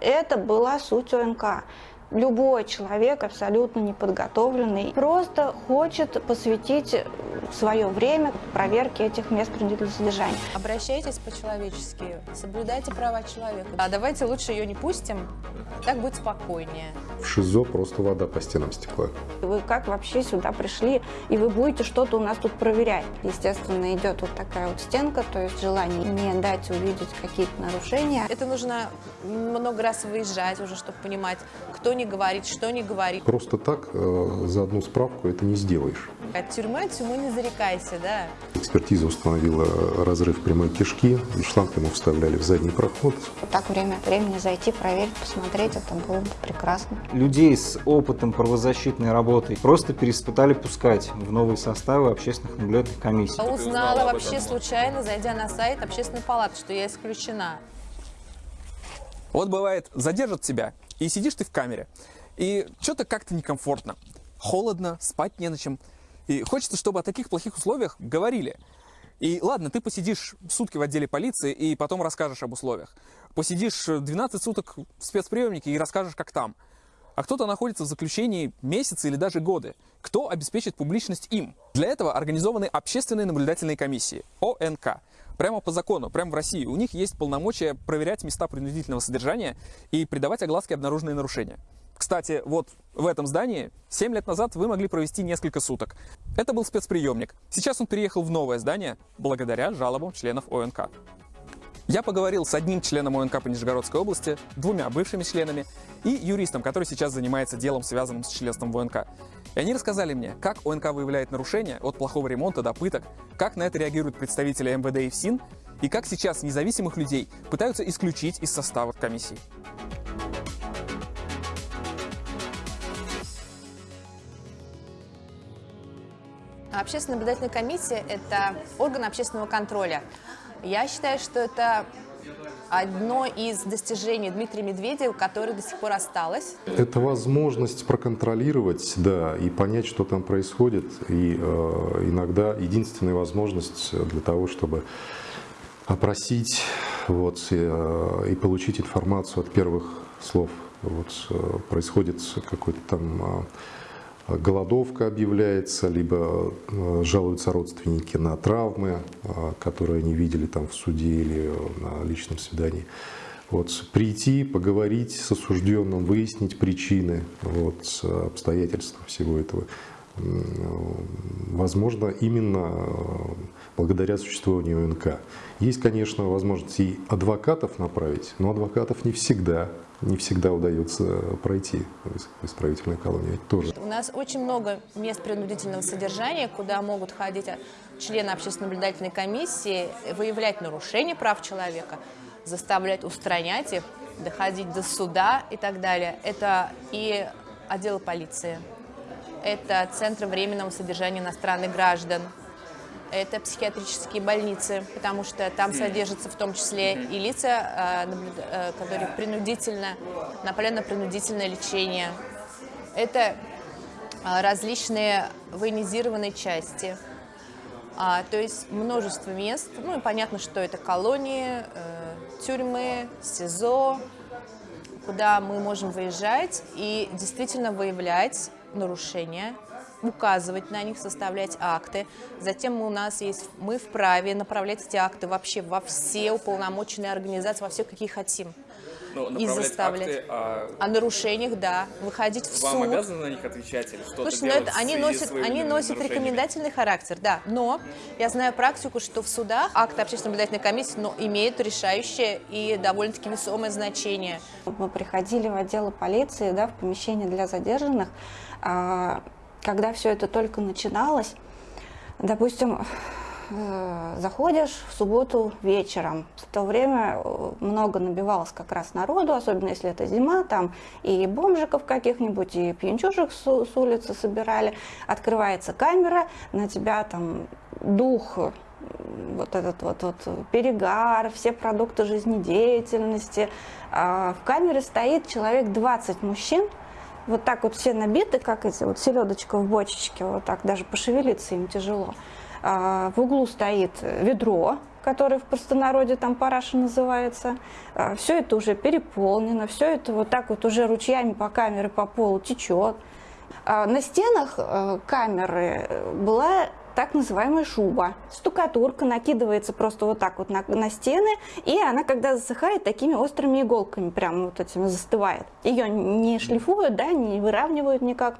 Это была суть ОНК любой человек, абсолютно неподготовленный, просто хочет посвятить свое время проверке этих мест принудительного содержания. Обращайтесь по-человечески, соблюдайте права человека. А давайте лучше ее не пустим, так будет спокойнее. В ШИЗО просто вода по стенам стекла. Вы как вообще сюда пришли, и вы будете что-то у нас тут проверять? Естественно, идет вот такая вот стенка, то есть желание не дать увидеть какие-то нарушения. Это нужно много раз выезжать уже, чтобы понимать, кто не говорит, что не говорит. Просто так э, за одну справку это не сделаешь. От тюрьмы, от тюрьмы не зарекайся, да. Экспертиза установила разрыв прямой кишки, и шланг ему вставляли в задний проход. Вот так время от времени зайти, проверить, посмотреть, это было бы прекрасно. Людей с опытом правозащитной работы просто переспытали пускать в новые составы общественных наблюдательных комиссий. Я узнала вообще случайно, зайдя на сайт общественной палаты, что я исключена. Вот бывает, задержат тебя, и сидишь ты в камере, и что-то как-то некомфортно. Холодно, спать не на чем. И хочется, чтобы о таких плохих условиях говорили. И ладно, ты посидишь сутки в отделе полиции и потом расскажешь об условиях. Посидишь 12 суток в спецприемнике и расскажешь, как там. А кто-то находится в заключении месяцы или даже годы. Кто обеспечит публичность им? Для этого организованы общественные наблюдательные комиссии, ОНК. Прямо по закону, прямо в России, у них есть полномочия проверять места принудительного содержания и придавать огласке обнаруженные нарушения. Кстати, вот в этом здании 7 лет назад вы могли провести несколько суток. Это был спецприемник. Сейчас он переехал в новое здание благодаря жалобам членов ОНК. Я поговорил с одним членом ОНК по Нижегородской области, двумя бывшими членами и юристом, который сейчас занимается делом, связанным с членством в ОНК. И они рассказали мне, как ОНК выявляет нарушения от плохого ремонта до пыток, как на это реагируют представители МВД и ФСИН, и как сейчас независимых людей пытаются исключить из состава комиссии. Общественная наблюдательная комиссия – это орган общественного контроля. Я считаю, что это одно из достижений Дмитрия Медведева, которое до сих пор осталось. Это возможность проконтролировать, да, и понять, что там происходит. И э, иногда единственная возможность для того, чтобы опросить вот, и, э, и получить информацию от первых слов. Вот, э, происходит какой-то там э, голодовка объявляется, либо э, жалуются родственники на травмы, э, которые они видели там в суде или на личном свидании. Вот, прийти, поговорить с осужденным, выяснить причины, вот, обстоятельства всего этого. Возможно, именно э, благодаря существованию ОНК. Есть, конечно, возможность и адвокатов направить, но адвокатов не всегда не всегда удается пройти в исправительной колонии тоже. У нас очень много мест принудительного содержания, куда могут ходить члены общественно-наблюдательной комиссии, выявлять нарушения прав человека, заставлять устранять их, доходить до суда и так далее. Это и отделы полиции, это центры временного содержания иностранных граждан, это психиатрические больницы, потому что там содержатся в том числе и лица, а, э, которые принудительно, направлены на принудительное лечение. Это а, различные военизированные части, а, то есть множество мест. Ну и понятно, что это колонии, э, тюрьмы, СИЗО, куда мы можем выезжать и действительно выявлять нарушения указывать на них, составлять акты. Затем у нас есть, мы вправе направлять эти акты вообще во все уполномоченные организации, во все, какие хотим. Ну, и заставлять. Акты о... о нарушениях, да. Выходить в Вам суд. Вам обязаны на них отвечать или что-то Слушай, ну это, они носят, они носят рекомендательный характер, да. Но я знаю практику, что в судах акты общественной наблюдательной комиссии но, имеют решающее и довольно-таки весомое значение. Мы приходили в отделы полиции, да, в помещение для задержанных, а, когда все это только начиналось, допустим, э, заходишь в субботу вечером, в то время э, много набивалось как раз народу, особенно если это зима, там и бомжиков каких-нибудь, и пьянчушек с, улицы собирали, открывается камера, на тебя там дух вот этот вот, вот перегар, все продукты жизнедеятельности. А в камере стоит человек 20 мужчин, вот так вот все набиты, как эти вот селедочка в бочечке, вот так даже пошевелиться им тяжело. А, в углу стоит ведро, который в простонародье там параша называется. Все это уже переполнено, все это вот так вот уже ручьями по камере по полу течет. На стенах э, камеры была так называемая шуба. Стукатурка накидывается просто вот так вот на, на стены, и она, когда засыхает, такими острыми иголками прям вот этими застывает. Ее не шлифуют, да, не выравнивают никак.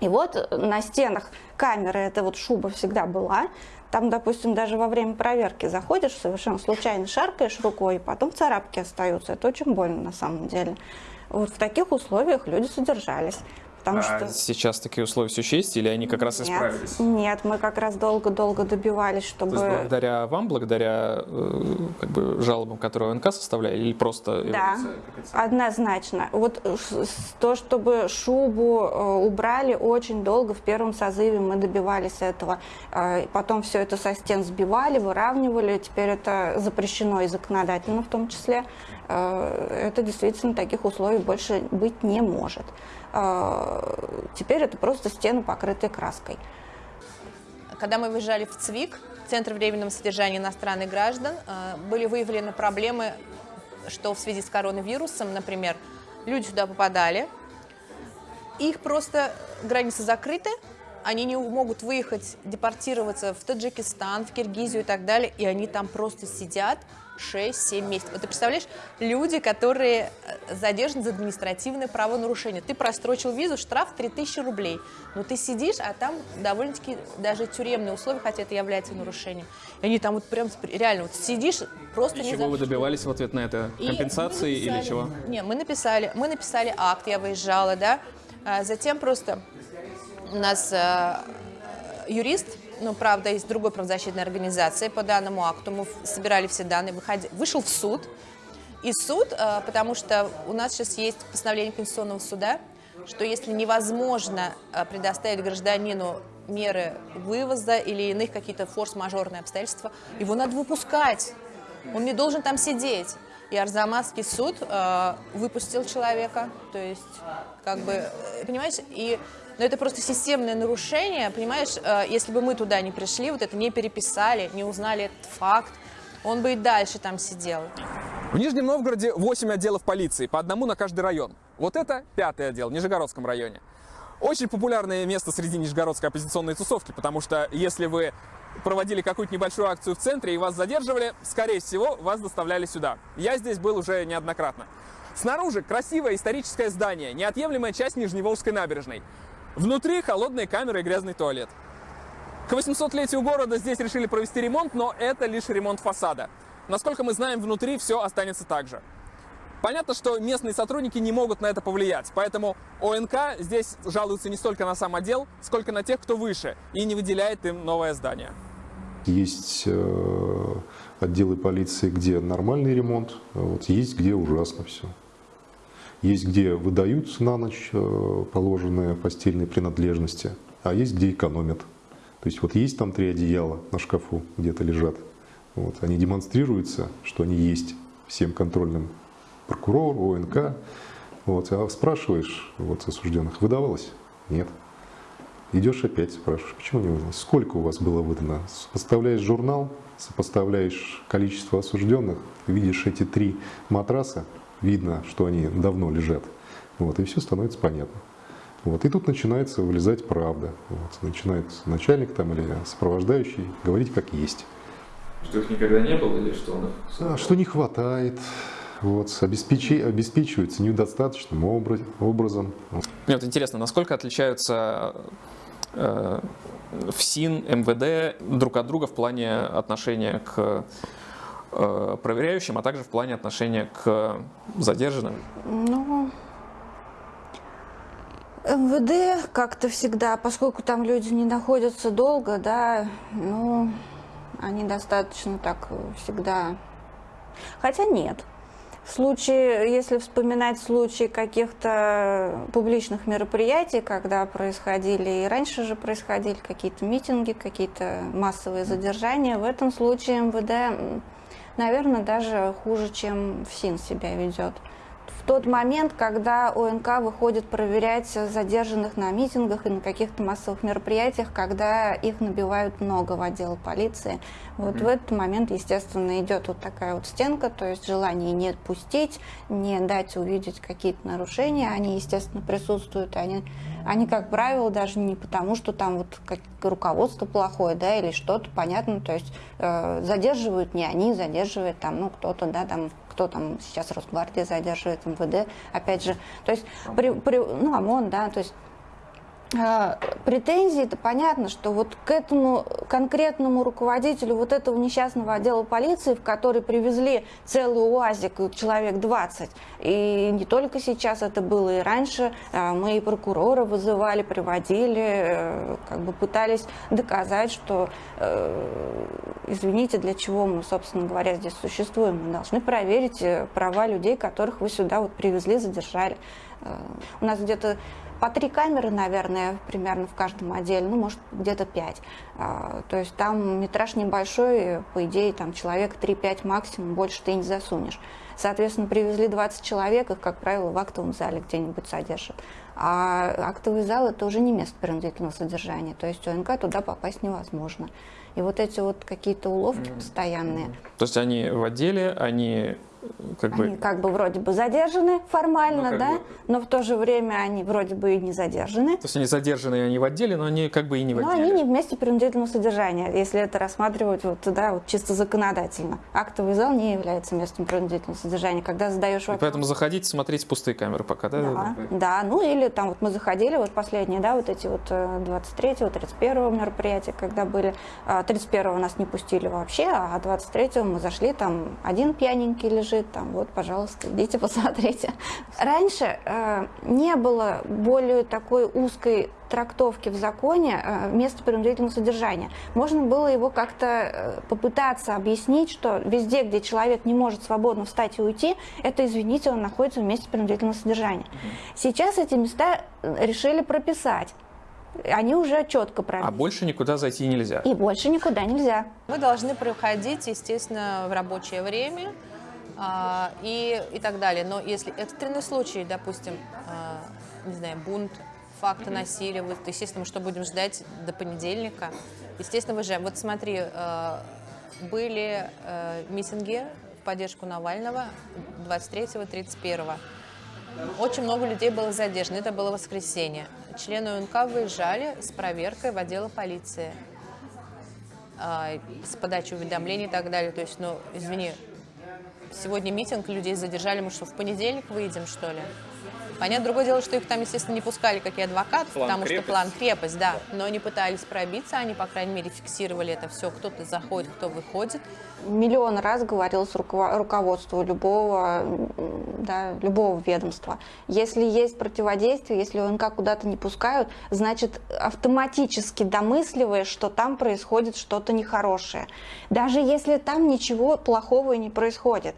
И вот на стенах камеры эта вот шуба всегда была. Там, допустим, даже во время проверки заходишь, совершенно случайно шаркаешь рукой, и потом царапки остаются. Это очень больно на самом деле. Вот в таких условиях люди содержались. Потому а что... сейчас такие условия все еще есть, или они как раз нет, исправились? Нет, мы как раз долго-долго добивались, чтобы... То есть благодаря вам, благодаря э, как бы, жалобам, которые ОНК составляли, или просто... Да, однозначно. Вот то, чтобы шубу э, убрали очень долго, в первом созыве мы добивались этого. Э, потом все это со стен сбивали, выравнивали, теперь это запрещено и законодательно в том числе. Это действительно таких условий больше быть не может. А, теперь это просто стены, покрытые краской. Когда мы выезжали в ЦВИК, Центр временного содержания иностранных граждан, а, были выявлены проблемы, что в связи с коронавирусом, например, люди сюда попадали, их просто границы закрыты, они не могут выехать, депортироваться в Таджикистан, в Киргизию и так далее, и они там просто сидят 6-7 месяцев. Вот ты представляешь, люди, которые э, задержаны за административное правонарушение. Ты прострочил визу, штраф 3000 рублей. Но ты сидишь, а там довольно-таки даже тюремные условия, хотя это является нарушением. И они там вот прям реально вот сидишь, просто и не чего вы добивались в ответ на это? Компенсации написали, или чего? Не, мы написали, мы написали акт, я выезжала, да. А затем просто у нас э, юрист ну, правда, из другой правозащитной организации по данному акту. Мы собирали все данные, выходи, вышел в суд. И суд, э, потому что у нас сейчас есть постановление Конституционного суда, что если невозможно э, предоставить гражданину меры вывоза или иных какие-то форс-мажорные обстоятельства, его надо выпускать. Он не должен там сидеть. И Арзамасский суд э, выпустил человека, то есть, как бы, э, понимаете, и но это просто системное нарушение, понимаешь, э, если бы мы туда не пришли, вот это не переписали, не узнали этот факт, он бы и дальше там сидел. В Нижнем Новгороде 8 отделов полиции, по одному на каждый район. Вот это пятый отдел в Нижегородском районе. Очень популярное место среди нижегородской оппозиционной тусовки, потому что если вы проводили какую-то небольшую акцию в центре и вас задерживали, скорее всего, вас доставляли сюда. Я здесь был уже неоднократно. Снаружи красивое историческое здание, неотъемлемая часть Нижневолжской набережной. Внутри холодные камеры и грязный туалет. К 800-летию города здесь решили провести ремонт, но это лишь ремонт фасада. Насколько мы знаем, внутри все останется так же. Понятно, что местные сотрудники не могут на это повлиять, поэтому ОНК здесь жалуется не столько на сам отдел, сколько на тех, кто выше, и не выделяет им новое здание. Есть э, отделы полиции, где нормальный ремонт, а вот есть где ужасно все. Есть где выдают на ночь э, положенные постельные принадлежности, а есть где экономят. То есть вот есть там три одеяла на шкафу, где-то лежат. Вот, они демонстрируются, что они есть всем контрольным прокурору, ОНК. Вот, а спрашиваешь вот, осужденных, выдавалось? Нет. Идешь опять, спрашиваешь, почему не выдалось? Сколько у вас было выдано? Сопоставляешь журнал, сопоставляешь количество осужденных, видишь эти три матраса, видно, что они давно лежат. Вот, и все становится понятно. Вот, и тут начинается вылезать правда. Вот, начинает начальник там или сопровождающий говорить как есть. Что их никогда не было или что он. А, что не хватает, вот, обеспечи, обеспечивается недостаточным образом. Мне вот интересно, насколько отличаются э, ФСИН, МВД друг от друга в плане отношения к проверяющим, а также в плане отношения к задержанным? Ну, МВД как-то всегда, поскольку там люди не находятся долго, да, ну, они достаточно так всегда... Хотя нет. В случае, если вспоминать случаи каких-то публичных мероприятий, когда происходили, и раньше же происходили какие-то митинги, какие-то массовые задержания, в этом случае МВД наверное, даже хуже, чем ФСИН себя ведет. в тот момент, когда ОНК выходит проверять задержанных на митингах и на каких-то массовых мероприятиях, когда их набивают много в отдел полиции. Вот mm-hmm. в этот момент, естественно, идет вот такая вот стенка, то есть желание не пустить, не дать увидеть какие-то нарушения, они, естественно, присутствуют, они, они, как правило, даже не потому, что там вот как руководство плохое, да, или что-то, понятно, то есть э, задерживают не они, задерживает там, ну, кто-то, да, там кто там сейчас Росгвардия задерживает, МВД, опять же, то есть, при, при, ну, ОМОН, да, то есть претензии, это понятно, что вот к этому конкретному руководителю вот этого несчастного отдела полиции, в который привезли целый УАЗик, человек 20, и не только сейчас это было, и раньше а, мы и прокурора вызывали, приводили, э, как бы пытались доказать, что, э, извините, для чего мы, собственно говоря, здесь существуем, мы должны проверить э, права людей, которых вы сюда вот привезли, задержали. У нас где-то по три камеры, наверное, примерно в каждом отделе, ну, может, где-то пять. А, то есть там метраж небольшой, по идее, там человек 3-5 максимум, больше ты не засунешь. Соответственно, привезли 20 человек, их, как правило, в актовом зале где-нибудь содержат. А актовый зал – это уже не место принудительного содержания, то есть ОНК туда попасть невозможно. И вот эти вот какие-то уловки постоянные. То есть они в отделе, они как они бы... как бы вроде бы задержаны формально, ну, да, бы... но в то же время они вроде бы и не задержаны. То есть они задержаны, они в отделе, но они как бы и не в отделе. Но они не вместе принудительного содержания, если это рассматривать вот, да, вот чисто законодательно. Актовый зал не является местом принудительного содержания. Когда задаешь вопрос... И поэтому заходите, смотрите пустые камеры пока, да? Да, да, ну или там вот мы заходили, вот последние, да, вот эти вот 23-го, э, 31-го мероприятия, когда были, 31-го а, нас не пустили вообще, а 23-го мы зашли, там один пьяненький лежит, лежит, там, вот, пожалуйста, идите посмотрите. Раньше э, не было более такой узкой трактовки в законе э, места принудительного содержания. Можно было его как-то э, попытаться объяснить, что везде, где человек не может свободно встать и уйти, это, извините, он находится в месте принудительного содержания. Сейчас эти места э, решили прописать они уже четко прописаны. А больше никуда зайти нельзя? И больше никуда нельзя. Мы должны проходить, естественно, в рабочее время, а, и, и так далее. Но если экстренный случай, допустим, а, не знаю, бунт, факты насилия, вот, естественно, что будем ждать до понедельника. Естественно, выезжаем. Вот смотри, а, были а, митинги в поддержку Навального 23-31. Очень много людей было задержано. Это было воскресенье. Члены УНК выезжали с проверкой в отделы полиции с подачей уведомлений и так далее. То есть, ну, извини, Сегодня митинг, людей задержали, мы что, в понедельник выйдем, что ли? Понятно, другое дело, что их там, естественно, не пускали, как и адвокат, план потому крепость. что план крепость, да. Но они пытались пробиться, они, по крайней мере, фиксировали это все, кто-то заходит, кто выходит. Миллион раз говорилось руководству любого, да, любого ведомства. Если есть противодействие, если ОНК куда-то не пускают, значит, автоматически домысливаешь, что там происходит что-то нехорошее. Даже если там ничего плохого не происходит.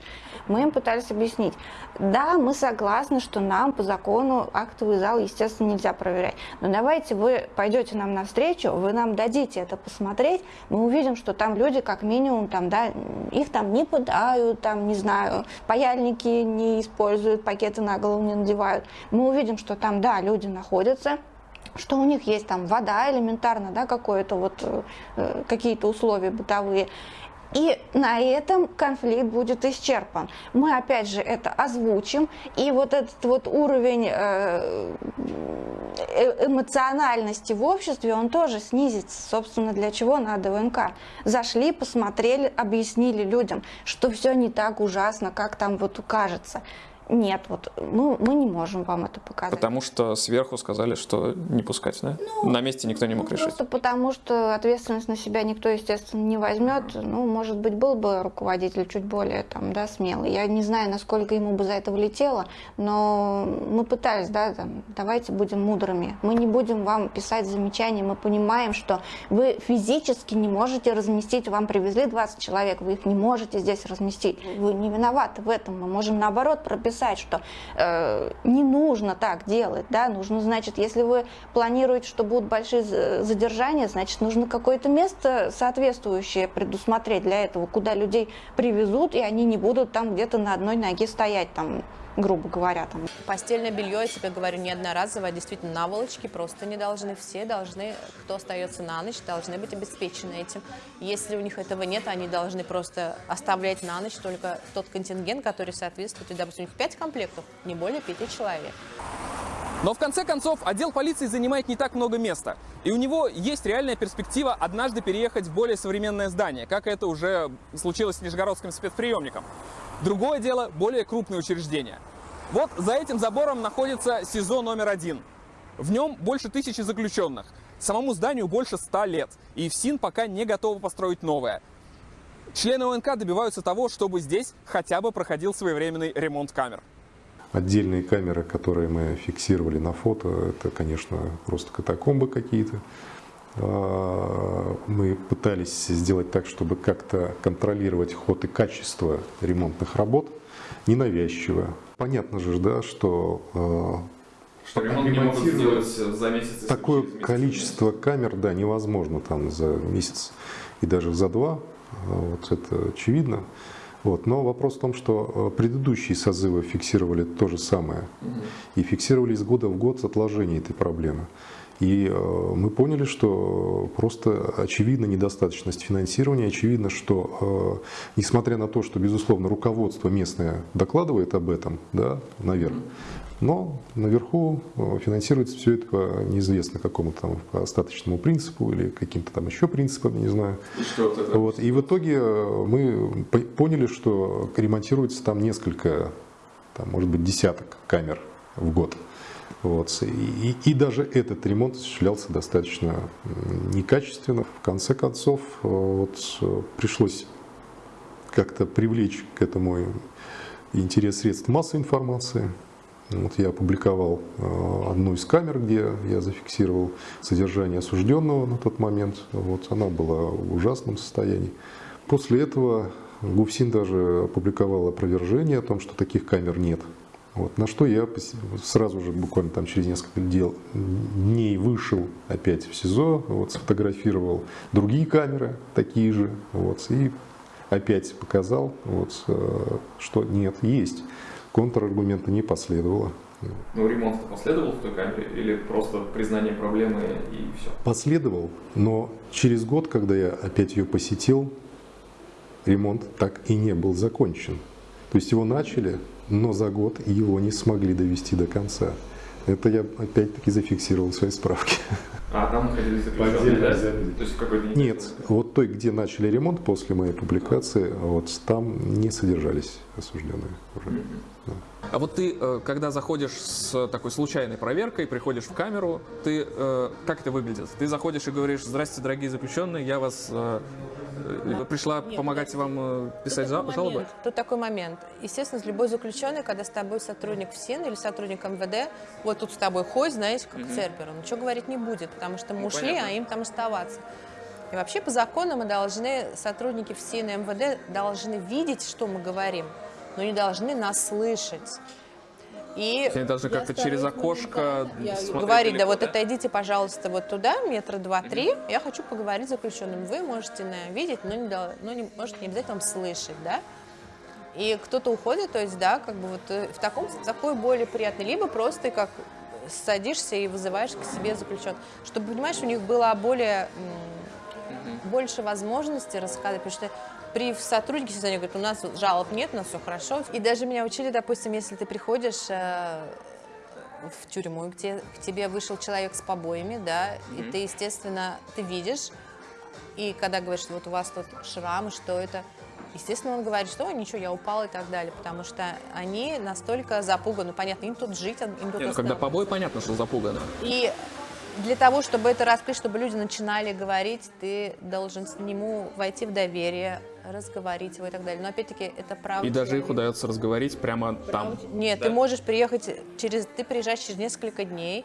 Мы им пытались объяснить. Да, мы согласны, что нам по закону актовый зал, естественно, нельзя проверять. Но давайте вы пойдете нам навстречу, вы нам дадите это посмотреть, мы увидим, что там люди как минимум, там, да, их там не пытают, там, не знаю, паяльники не используют, пакеты на голову не надевают. Мы увидим, что там, да, люди находятся, что у них есть там вода элементарно, да, какое-то вот, э, какие-то условия бытовые. И на этом конфликт будет исчерпан. Мы опять же это озвучим, и вот этот вот уровень э, э, эмоциональности в обществе, он тоже снизится. Собственно, для чего надо ВНК? Зашли, посмотрели, объяснили людям, что все не так ужасно, как там вот кажется. Нет, вот мы, мы не можем вам это показать. Потому что сверху сказали, что не пускать, да? Ну, на месте никто не мог ну, решить. Просто потому что ответственность на себя никто, естественно, не возьмет. Ну, может быть, был бы руководитель чуть более там, да, смелый. Я не знаю, насколько ему бы за это влетело, но мы пытались, да, там, давайте будем мудрыми. Мы не будем вам писать замечания, мы понимаем, что вы физически не можете разместить, вам привезли 20 человек, вы их не можете здесь разместить. Вы не виноваты в этом, мы можем наоборот прописать писать, что э, не нужно так делать, да, нужно, значит, если вы планируете, что будут большие задержания, значит, нужно какое-то место соответствующее предусмотреть для этого, куда людей привезут, и они не будут там где-то на одной ноге стоять, там, грубо говоря, там. Постельное белье, я тебе говорю, не одноразовое, а действительно наволочки просто не должны. Все должны, кто остается на ночь, должны быть обеспечены этим. Если у них этого нет, они должны просто оставлять на ночь только тот контингент, который соответствует. И, допустим, у них 5 комплектов, не более 5 человек. Но в конце концов отдел полиции занимает не так много места. И у него есть реальная перспектива однажды переехать в более современное здание, как это уже случилось с Нижегородским спецприемником. Другое дело – более крупные учреждения. Вот за этим забором находится СИЗО номер один. В нем больше тысячи заключенных. Самому зданию больше ста лет. И ФСИН пока не готова построить новое. Члены ОНК добиваются того, чтобы здесь хотя бы проходил своевременный ремонт камер. Отдельные камеры, которые мы фиксировали на фото, это, конечно, просто катакомбы какие-то. А, Мы пытались сделать так, чтобы как-то контролировать ход и качество ремонтных работ, ненавязчиво. Понятно же, да, что а, Что ремонт не могут сделать за месяц. такое месяц. количество камер, да, невозможно там за месяц и даже за два, а, вот это очевидно. Вот. Но вопрос в том, что предыдущие созывы фиксировали то же самое. И фиксировали из года в год с отложением этой проблемы. И э, мы поняли, что просто очевидна недостаточность финансирования, очевидно, что э, несмотря на то, что, безусловно, руководство местное докладывает об этом, да, наверх, но наверху э, финансируется все это по неизвестно какому-то там по остаточному принципу или каким-то там еще принципам, я не знаю. И что вот это? Вот. И в итоге мы по- поняли, что ремонтируется там несколько, там, может быть, десяток камер в год. Вот. И, и- даже этот ремонт осуществлялся достаточно некачественно. В конце концов, э, вот, э, пришлось как-то привлечь к этому интерес средств массовой информации. Вот я опубликовал э, одну из камер, где я зафиксировал содержание осужденного на тот момент. Вот она была в ужасном состоянии. После этого ГУФСИН даже опубликовал опровержение о том, что таких камер нет. Вот, на что я сразу же, буквально там через несколько дел, дней вышел опять в СИЗО, вот, сфотографировал другие камеры, такие же, вот, и опять показал, вот, э, что нет, есть. Контраргумента не последовало. Ну, ремонт последовал в той камере или просто признание проблемы и все? Последовал, но через год, когда я опять ее посетил, ремонт так и не был закончен. То есть его начали, но за год его не смогли довести до конца. Это я опять-таки зафиксировал в своей справке. А там находились заключенные, да? То есть какой-то Нет, вот той, где начали ремонт после моей публикации, вот там не содержались осужденные уже. А вот ты, э, когда заходишь с такой случайной проверкой, приходишь в камеру, ты э, как это выглядит? Ты заходишь и говоришь: "Здравствуйте, дорогие заключенные, я вас э, э, пришла помогать вам э, писать Тут жалобы". момент, Тут такой момент. Естественно, любой заключенный, когда с тобой сотрудник ФСИН или сотрудник МВД, вот тут с тобой ходит, знаете, как цербер, он ничего говорить не будет, потому что мы ушли, а им там оставаться. И вообще по закону мы должны, сотрудники ФСИН и МВД должны видеть, что мы говорим, но не должны нас слышать. И Они должны как-то через окошко говорить, да вот отойдите, пожалуйста, вот туда, метра два-три, я хочу поговорить с заключенным. Вы можете на, видеть, но не, но не, может не обязательно вам слышать, да? И кто-то уходит, то есть, да, как бы вот э, в таком, в такой более приятный, либо просто как садишься и вызываешь к себе заключенных, чтобы, понимаешь, у них было более, больше возможностей рассказать, потому что при сотруднике СИЗО говорят, у нас жалоб нет, у нас все хорошо. И даже меня учили, допустим, если ты приходишь э, в тюрьму, где к тебе вышел человек с побоями, да, и ты, естественно, ты видишь, и когда говоришь, что вот у вас тут шрамы, что это, естественно, он говорит, что «Ой, ничего, я упал и так далее, потому что они настолько запуганы, понятно, им тут жить, им тут Не, ну, когда побой, понятно, что запугано. И для того, чтобы это раскрыть, чтобы люди начинали говорить, ты должен с нему войти в доверие, разговорить его и так далее. Но опять-таки это право. И даже их удается разговорить прямо там. Нет, ты можешь приехать через, ты приезжаешь через несколько дней,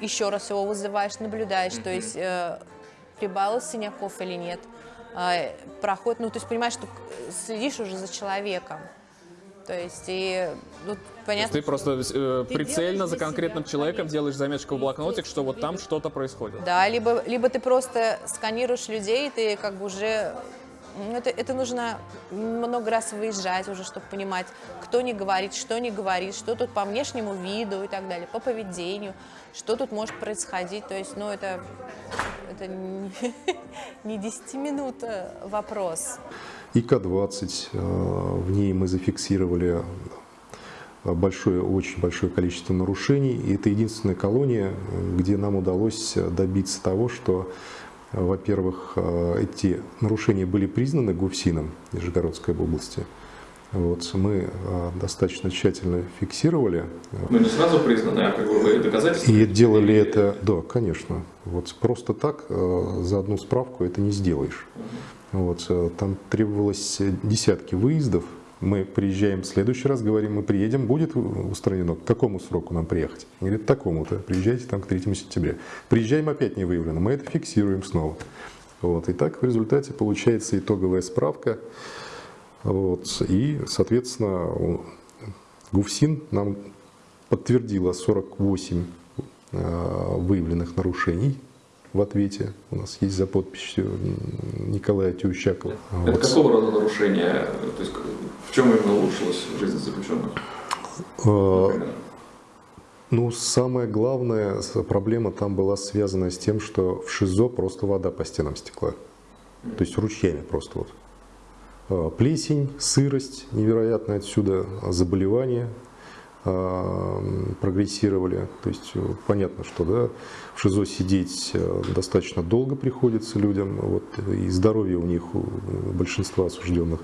еще раз его вызываешь, наблюдаешь, то есть э, прибавилось синяков или нет, э, проход, ну то есть понимаешь, что следишь уже за человеком. То есть и ну, То есть понятно. ты просто э, Ты прицельно за конкретным себя, человеком конечно. делаешь заметочку в блокнотик, что вот там что-то происходит. Да, либо, либо ты просто сканируешь людей, и ты как бы уже это, это нужно много раз выезжать уже, чтобы понимать, кто не говорит, что не говорит, что тут по внешнему виду и так далее, по поведению, что тут может происходить. То есть, ну, это, это не, не 10 минут вопрос. ИК-20, э, в ней мы зафиксировали большое, очень большое количество нарушений. И это единственная колония, где нам удалось добиться того, что во-первых, э, эти нарушения были признаны ГУФСИНом Нижегородской области. Вот, мы э, достаточно тщательно фиксировали. Ну, не сразу признаны, а как бы вы доказательства? И делали это, да, конечно. Вот просто так э, за одну справку это не сделаешь. Вот, там требовалось десятки выездов мы приезжаем в следующий раз, говорим, мы приедем, будет устранено. К какому сроку нам приехать? Он говорит, такому-то, приезжайте там к 3 сентября. Приезжаем, опять не выявлено, мы это фиксируем снова. Вот. И так в результате получается итоговая справка. Вот. И, соответственно, ГУФСИН нам подтвердила 48 э, выявленных нарушений в ответе. У нас есть за подписью Николая Тющакова. Это вот. какого рода нарушения? То есть в чем именно улучшилась жизнь заключенных? А, ну, самая главная проблема там была связана с тем, что в ШИЗО просто вода по стенам стекла. То есть ручьями просто вот. А, плесень, сырость невероятная отсюда, заболевания, прогрессировали. То есть э, понятно, что да, в ШИЗО сидеть э, достаточно долго приходится людям, вот, и здоровье у них, у большинства осужденных,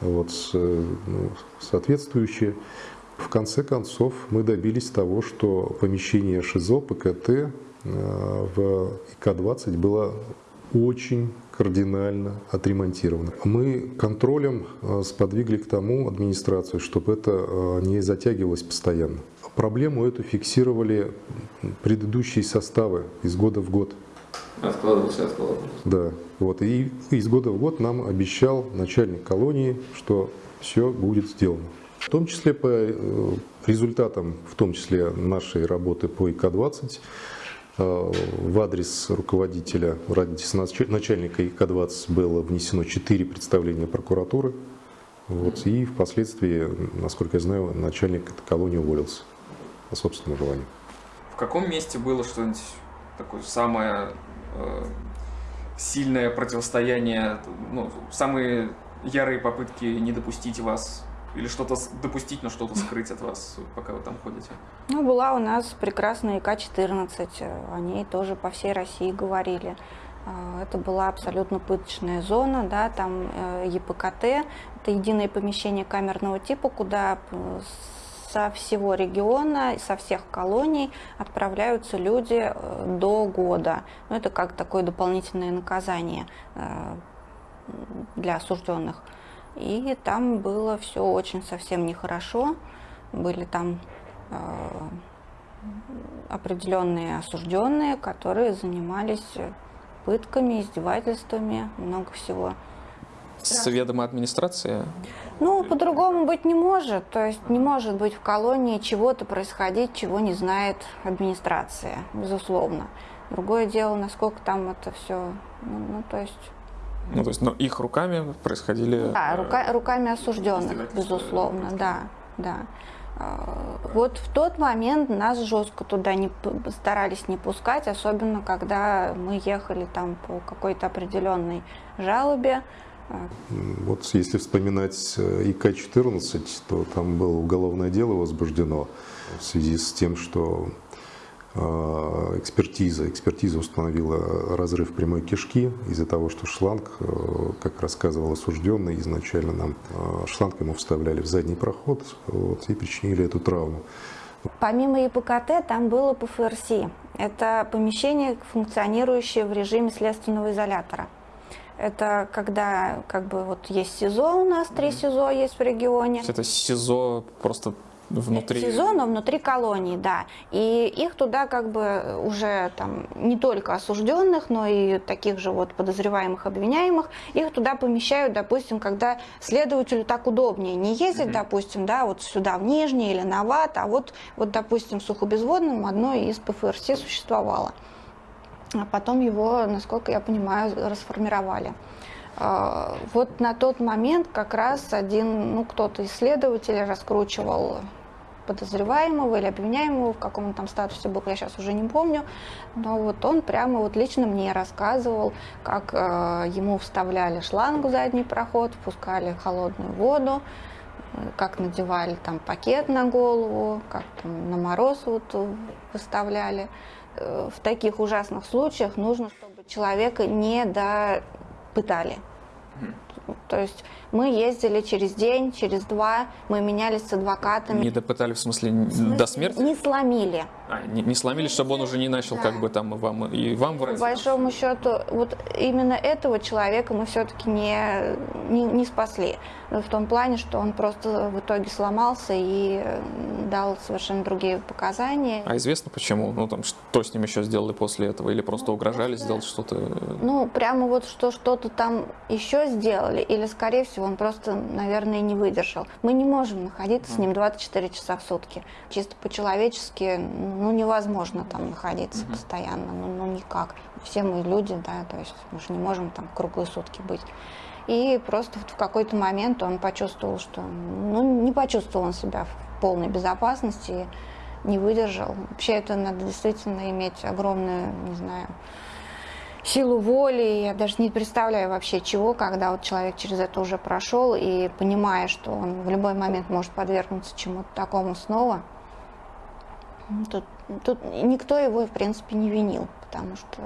вот, э, ну, соответствующее. В конце концов мы добились того, что помещение ШИЗО ПКТ в ИК-20 было очень кардинально отремонтировано. Мы контролем э, сподвигли к тому администрацию, чтобы это э, не затягивалось постоянно. Проблему эту фиксировали предыдущие составы из года в год. Откладывался, откладывался. Да, вот. И из года в год нам обещал начальник колонии, что все будет сделано. В том числе по э, результатам, в том числе нашей работы по ИК-20, Э, в адрес руководителя, в адрес начальника ИК-20 было внесено 4 представления прокуратуры. Вот, и впоследствии, насколько я знаю, начальник этой колонии уволился по собственному желанию. В каком месте было что-нибудь такое самое э, сильное противостояние, ну, самые ярые попытки не допустить вас или что-то допустить, но что-то скрыть от вас, пока вы там ходите? Ну, была у нас прекрасная ИК-14, о ней тоже по всей России говорили. А, это была абсолютно пыточная зона, да, там э, ЕПКТ, это единое помещение камерного типа, куда со всего региона, со всех колоний отправляются люди э, до года. Ну, это как такое дополнительное наказание э, для осужденных. И там было все очень совсем нехорошо. Были там э, определенные осужденные, которые занимались пытками, издевательствами, много всего. С ведома администрации? Ну, по-другому быть не может. То есть не может быть в колонии чего-то происходить, чего не знает администрация, безусловно. Другое дело, насколько там это все, ну, ну то есть ну, то есть, но их руками происходили... Да, рука, руками осужденных, безусловно, да, да. А, вот в тот момент нас жестко туда не старались не пускать, особенно когда мы ехали там по какой-то определенной жалобе. Вот если вспоминать э, ИК-14, то там было уголовное дело возбуждено в связи с тем, что а, экспертиза. Экспертиза установила разрыв прямой кишки из-за того, что шланг, э, как рассказывал осужденный, изначально нам э, шланг ему вставляли в задний проход вот, и причинили эту травму. Помимо ЕПКТ там было ПФРС. Это помещение, функционирующее в режиме следственного изолятора. Это когда как бы вот есть СИЗО у нас, три СИЗО есть в регионе. Это СИЗО просто внутри... сезона внутри колонии, да. И их туда как бы уже там не только осужденных, но и таких же вот подозреваемых, обвиняемых, их туда помещают, допустим, когда следователю так удобнее не ездить, mm-hmm. допустим, да, вот сюда в Нижний или на ВАТ, а вот, вот допустим, в Сухобезводном одно из ПФРС существовало. А потом его, насколько я понимаю, расформировали. А, Вот на тот момент как раз один, ну, кто-то исследователь раскручивал подозреваемого или обвиняемого, в каком он там статусе был, я сейчас уже не помню, но вот он прямо вот лично мне рассказывал, как э, ему вставляли шланг в задний проход, впускали холодную воду, как надевали там пакет на голову, как там на мороз вот э, выставляли. Э, В таких ужасных случаях нужно, чтобы человека не допытали. То есть мы ездили через день, через два, мы менялись с адвокатами. Не допытали, в смысле, до смерти? Не сломили. А, не, не сломили, чтобы он уже не начал как бы там вам и вам По врать? большому счету, вот именно этого человека мы все-таки не, не, не спасли. В том плане, что он просто в итоге сломался и дал совершенно другие показания. А известно почему? Ну там, что с ним еще сделали после этого? Или просто угрожали сделать что-то? Ну, прямо вот что что-то там еще сделали, или, скорее всего, он просто, наверное, не выдержал. Мы не можем находиться с ним 24 часа в сутки. Чисто по-человечески, ну, невозможно там находиться постоянно, ну, ну, никак. Все мы люди, да, то есть мы же не можем там круглые сутки быть. И просто вот в какой-то момент он почувствовал, что, ну, не почувствовал он себя в полной безопасности, не выдержал. Вообще это надо действительно иметь огромную, не знаю, силу воли, я даже не представляю вообще чего, когда вот человек через это уже прошел и понимая, что он в любой момент может подвергнуться чему-то такому снова, ну, тут, тут никто его, в принципе, не винил, потому что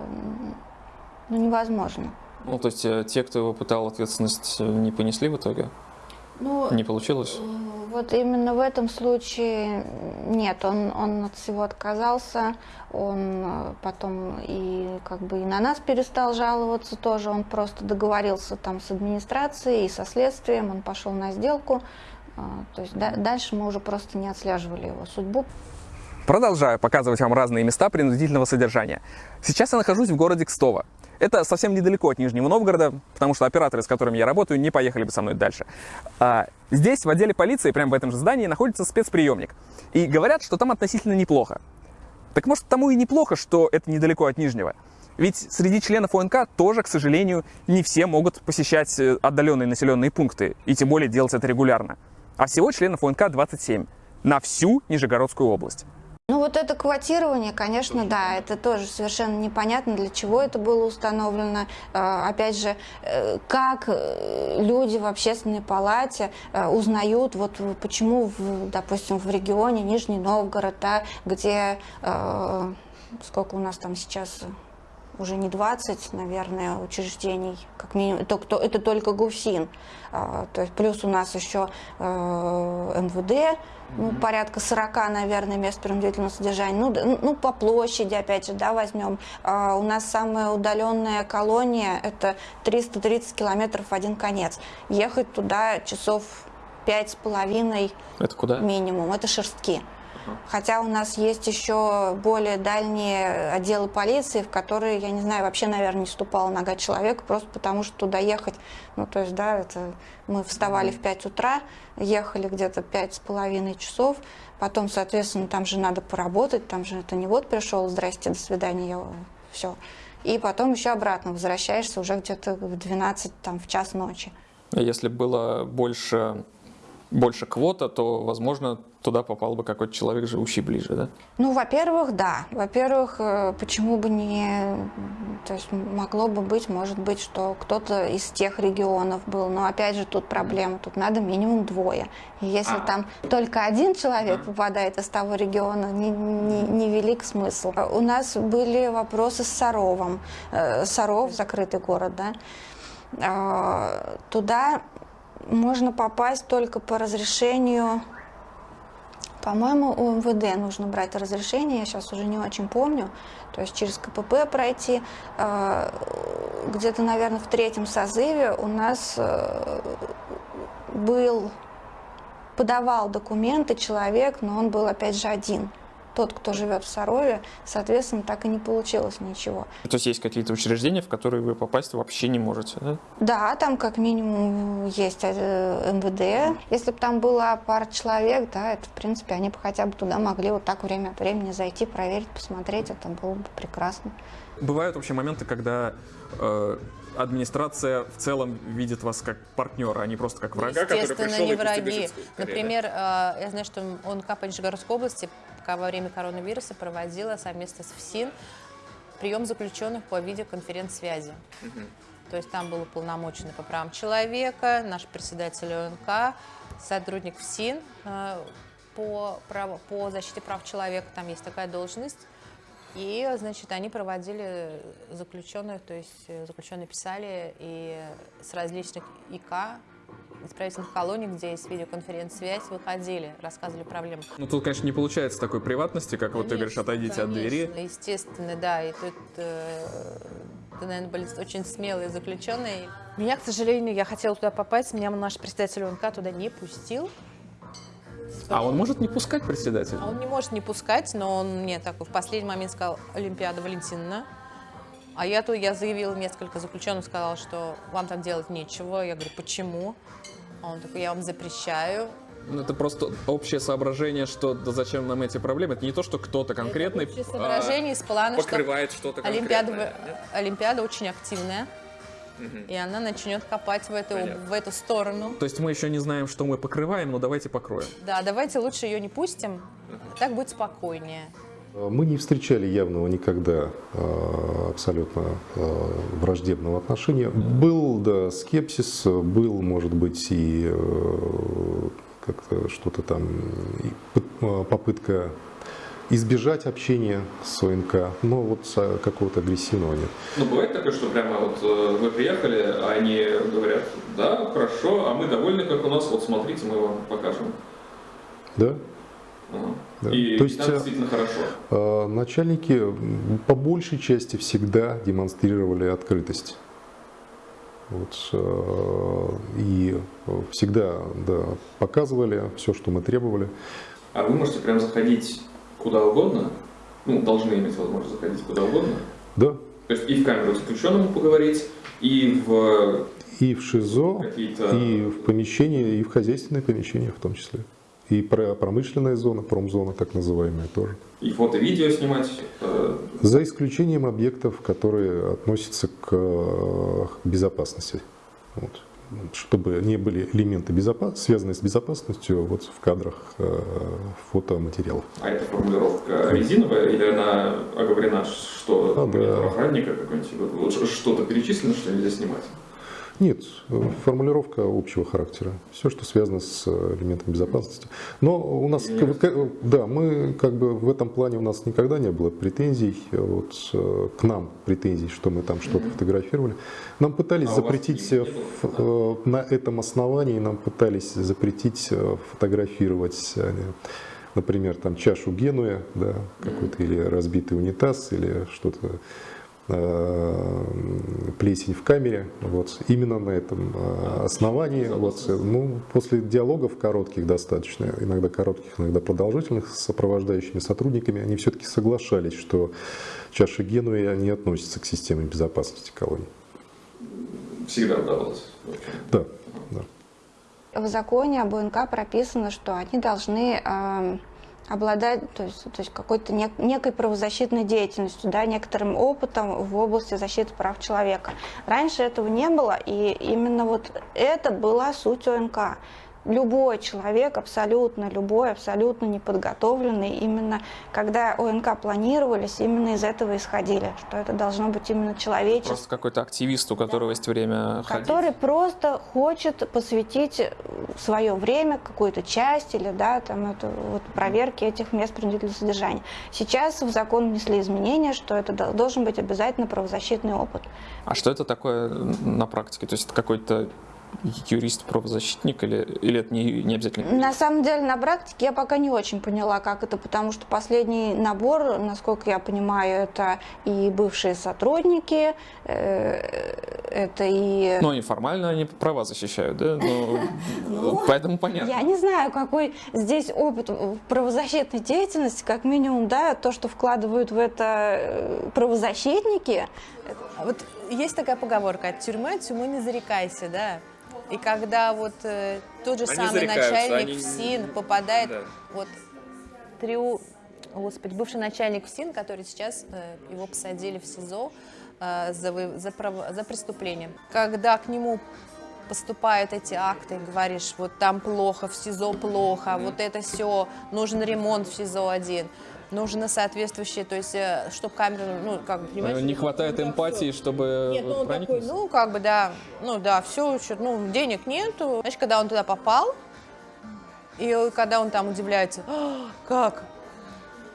ну, невозможно. Ну, то есть э, те, кто его пытал, ответственность э, не понесли в итоге? Ну, Не получилось? Вот именно в этом случае нет, он, он от всего отказался, он э, потом и как бы и на нас перестал жаловаться тоже, он просто договорился там с администрацией и со следствием, он пошел на сделку, А, то есть да- дальше мы уже просто не отслеживали его судьбу. Продолжаю показывать вам разные места принудительного содержания. Сейчас я нахожусь в городе Кстово. Это совсем недалеко от Нижнего Новгорода, потому что операторы, с которыми я работаю, не поехали бы со мной дальше. А, здесь, в отделе полиции, прямо в этом же здании, находится спецприемник. И говорят, что там относительно неплохо. Так может, тому и неплохо, что это недалеко от Нижнего. Ведь среди членов ОНК тоже, к сожалению, не все могут посещать э, отдаленные населенные пункты, и тем более делать это регулярно. А всего членов ОНК 27 на всю Нижегородскую область. Ну вот это квотирование, конечно, да, это тоже совершенно непонятно, для чего это было установлено. Э, Опять же, э, как э, люди в общественной палате узнают, вот почему, в, допустим, в регионе Нижний Новгород, да, где сколько у нас там сейчас уже не 20, наверное, учреждений, как минимум, это, кто- это только ГУФСИН. То есть плюс у нас еще МВД, ну, порядка 40, наверное, мест принудительного содержания. Ну, ну, по площади, опять же, да, возьмем. А, у нас самая удаленная колония – это 330 километров в один конец. Ехать туда часов пять с половиной Это куда? минимум. Это шерстки. Хотя у нас есть еще более дальние отделы полиции, в которые, я не знаю, вообще, наверное, не ступала нога человека, просто потому что туда ехать, ну, то есть, да, это мы вставали в 5 утра, ехали где-то пять с половиной часов, потом, соответственно, там же надо поработать, там же это не вот пришел, здрасте, до свидания, я все. И потом еще обратно возвращаешься уже где-то в 12, там, в час ночи. Если было больше, больше квота, то, возможно, туда попал бы какой-то человек, живущий ближе, да? Ну, во-первых, да. Во-первых, э, почему бы не... То есть могло бы быть, может быть, что кто-то из тех регионов был. Но опять же тут проблема. Тут надо минимум двое. И если там только один человек попадает из того региона, не, не, невелик смысл. У нас были вопросы с Саровом. Э, Саров, закрытый город, да. А, Туда можно попасть только по разрешению по-моему, у МВД нужно брать разрешение, я сейчас уже не очень помню. То есть через КПП пройти. Э, Где-то, наверное, в третьем созыве у нас э, был, подавал документы человек, но он был, опять же, один. Тот, кто живет в Сарове, соответственно, так и не получилось ничего. То есть есть какие-то учреждения, в которые вы попасть вообще не можете, да? Да, там как минимум есть э, МВД. Если бы там была пара человек, да, это, в принципе, они бы хотя бы туда могли вот так время от времени зайти, проверить, посмотреть, это было бы прекрасно. Бывают вообще моменты, когда э, администрация в целом видит вас как партнера, а не просто как врага, который Естественно, пришел не и враги. Например, э, я знаю, что ОНК по Нижегородской области пока во время коронавируса проводила совместно с ФСИН прием заключенных по видеоконференц-связи. То есть там был уполномоченный по правам человека, наш председатель ОНК, сотрудник ФСИН э, по, праву- по защите прав человека, там есть такая должность. И, значит, они проводили заключенных, то есть э, заключенные писали и с различных ИК, исправительных колоний, где есть видеоконференц-связь, выходили, рассказывали проблемы. Ну, тут, конечно, не получается такой приватности, как вот ты говоришь, Конечно, отойдите от двери. конечно, Естественно, да. И тут, э, это, наверное, были очень смелые заключенные. Меня, к сожалению, я хотела туда попасть, меня наш председатель ОНК туда не пустил. А он может не пускать председателя? А Он не может не пускать, но он мне так в последний момент сказал Олимпиада Валентиновна. А я то я заявила несколько заключенных, сказала, что вам там делать нечего. Я говорю, почему? А Он такой, я вам запрещаю. Ну, это просто общее соображение, что да зачем нам эти проблемы. Это не то, что кто-то конкретный Общее а, соображение из плана, что покрывает что-то Олимпиада, нет? Олимпиада очень активная, и она начнет копать в эту, Понятно. в эту сторону. То есть мы еще не знаем, что мы покрываем, но давайте покроем. Да, давайте лучше ее не пустим, так будет спокойнее. Мы не встречали явного никогда э, абсолютно э, враждебного отношения. Был, да, скепсис, был, может быть, и э, как-то что-то там, э, попытка избежать общения с ОНК, но вот какого-то агрессивного нет. Ну, бывает такое, что прямо вот э, вы приехали, а они говорят, да, хорошо, а мы довольны, как у нас, вот смотрите, мы вам покажем. Да? Да. И То есть, э, действительно хорошо. Э, Начальники по большей части всегда демонстрировали открытость. Вот, э, и всегда да, показывали все, что мы требовали. А вы можете прям заходить куда угодно, ну, должны иметь возможность заходить куда угодно, Да. то есть и в камеру заключенному поговорить, и в И в ШИЗО, и в помещении, и в хозяйственные помещения в том числе. И про- промышленная зона, промзона, так называемая тоже. И фото-видео снимать. э, За исключением объектов, которые относятся к э, безопасности. Вот. Чтобы не были элементы, безопас... связанные с безопасностью вот в кадрах э, фотоматериалов. А эта формулировка резиновая или она оговорена, что А, да. охранника какой-нибудь, что-то перечислено, что нельзя снимать? Нет, формулировка общего характера. Все, что связано с э, элементом безопасности. Но у нас, да, мы как бы в этом плане у нас никогда не было претензий, вот э, к нам претензий, что мы там что-то фотографировали. Нам пытались А запретить не э, было? э, на этом основании, нам пытались запретить фотографировать, например, там чашу Генуя, да, какой-то или разбитый унитаз, или что-то плесень в камере, вот именно на этом э, основании, вот, э, ну, после диалогов коротких достаточно, иногда коротких, иногда продолжительных с сопровождающими сотрудниками, они все-таки соглашались, что чаша Генуя не относится к системе безопасности колонии. Всегда удавалось. Да, да. В законе об ОНК прописано, что они должны э, обладать то есть, то есть какой-то нек- некой правозащитной деятельностью, да, некоторым опытом в области защиты прав человека. Раньше этого не было, и именно вот это была суть ОНК. Любой человек, абсолютно любой, абсолютно неподготовленный, именно когда ОНК планировались, именно из этого исходили, что это должно быть именно человеческое. Просто какой-то активист, у которого есть время ходить. который просто хочет посвятить свое время, какую-то часть или да, там, это, вот, проверке этих мест принудительного содержания. Сейчас в закон внесли изменения, что это до- должен быть обязательно правозащитный опыт. А что это такое на практике? То есть это какой-то юрист-правозащитник или, или это не, не обязательно? На самом деле, на практике я пока не очень поняла, как это, потому что последний набор, насколько я понимаю, это и бывшие сотрудники, э, это и... Ну, они формально они права защищают, да? Ну, поэтому понятно. Я не знаю, какой здесь опыт правозащитной деятельности, как минимум, да, то, что вкладывают в это э, правозащитники. Вот есть такая поговорка, от тюрьмы, от тюрьмы не зарекайся, да? И когда вот э, тот же Они самый начальник они- ФСИН попадает, Да. вот триу, господи, бывший начальник ФСИН, который сейчас, э, его посадили в СИЗО э, за, за, право- за преступление. Когда к нему поступают эти акты, говоришь, вот там плохо, в СИЗО плохо, вот это все, нужен ремонт в СИЗО-1, нужно соответствующее, то есть, чтобы камеру, ну, как бы, понимаете? Не хватает эмпатии, чтобы Нет, ну он такой, ну как бы да, ну да, все, ну денег нету. Знаешь, когда он туда попал, и когда он там удивляется, «А, как?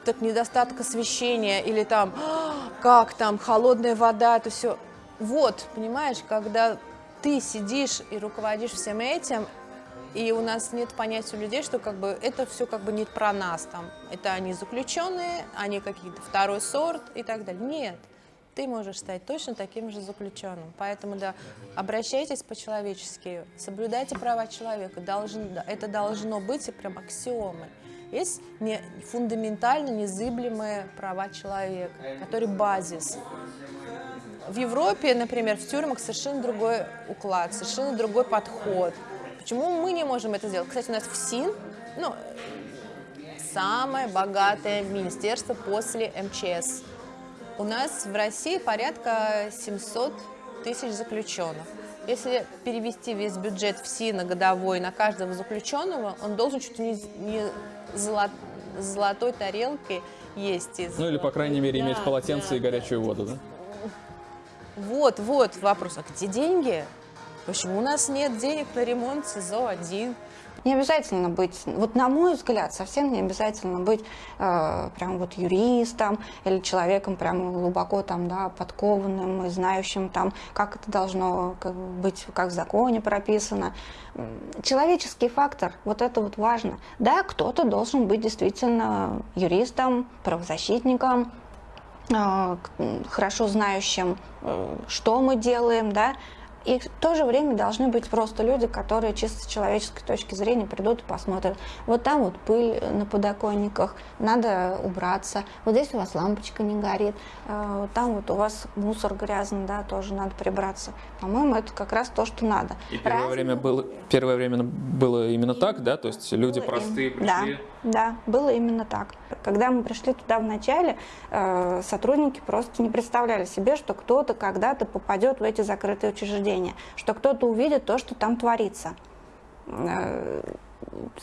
Так недостаток освещения или там, «А, как там, холодная вода, это все. Вот, понимаешь, когда ты сидишь и руководишь всем этим, и у нас нет понятия у людей, что как бы это все как бы не про нас там. Это они заключенные, они какие-то второй сорт и так далее. Нет, ты можешь стать точно таким же заключенным. Поэтому, да, обращайтесь по-человечески, соблюдайте права человека. Должен, это должно быть и прям аксиомой. Есть не, фундаментально незыблемые права человека, которые базис. В Европе, например, в тюрьмах совершенно другой уклад, совершенно другой подход. Почему мы не можем это сделать? Кстати, у нас в СИН, ну, самое богатое министерство после МЧС. У нас в России порядка 700 тысяч заключенных. Если перевести весь бюджет в СИНа годовой на каждого заключенного, он должен чуть ли не золо- золотой тарелкой есть. из- Ну или, по крайней мере, иметь Да, полотенце да, и горячую воду, да? Вот, вот вопрос. А где деньги? Почему у нас нет денег на ремонт СИЗО-1? Не обязательно быть, вот на мой взгляд, совсем не обязательно быть э, прям вот юристом или человеком прям глубоко там, да, подкованным и знающим там, как это должно как бы быть, как в законе прописано. Человеческий фактор, вот это вот важно. Да, кто-то должен быть действительно юристом, правозащитником, э, хорошо знающим, э, что мы делаем, да, и в то же время должны быть просто люди, которые чисто с человеческой точки зрения придут и посмотрят. Вот там вот пыль на подоконниках, надо убраться. Вот здесь у вас лампочка не горит. э, там вот у вас мусор грязный, да, тоже надо прибраться. По-моему, это как раз то, что надо. И первое Разные- время было, первое время было именно так, да? То есть люди простые им- да, пришли. Да, было именно так. Когда мы пришли туда в начале, э, сотрудники просто не представляли себе, что кто-то когда-то попадет в эти закрытые учреждения, что кто-то увидит то, что там творится. Э,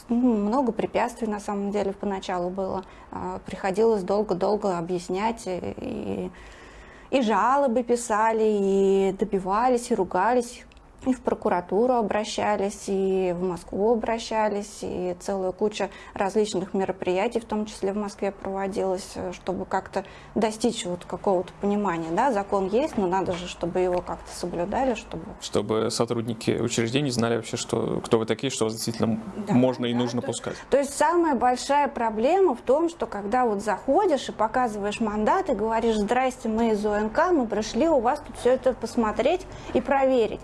ну, много препятствий на самом деле поначалу было. Э, Приходилось долго-долго объяснять и, и жалобы писали, и добивались, и ругались. И в прокуратуру обращались, и в Москву обращались, и целая куча различных мероприятий, в том числе в Москве, проводилась, э, чтобы как-то достичь вот какого-то понимания. Да, закон есть, но надо же, чтобы его как-то соблюдали, чтобы Чтобы сотрудники учреждений знали вообще, что, кто вы такие, что вас действительно Да, можно и да, нужно то- пускать. То есть самая большая проблема в том, что когда вот заходишь и показываешь мандат и говоришь, здрасте, мы из УНК, мы пришли у вас тут все это посмотреть и проверить.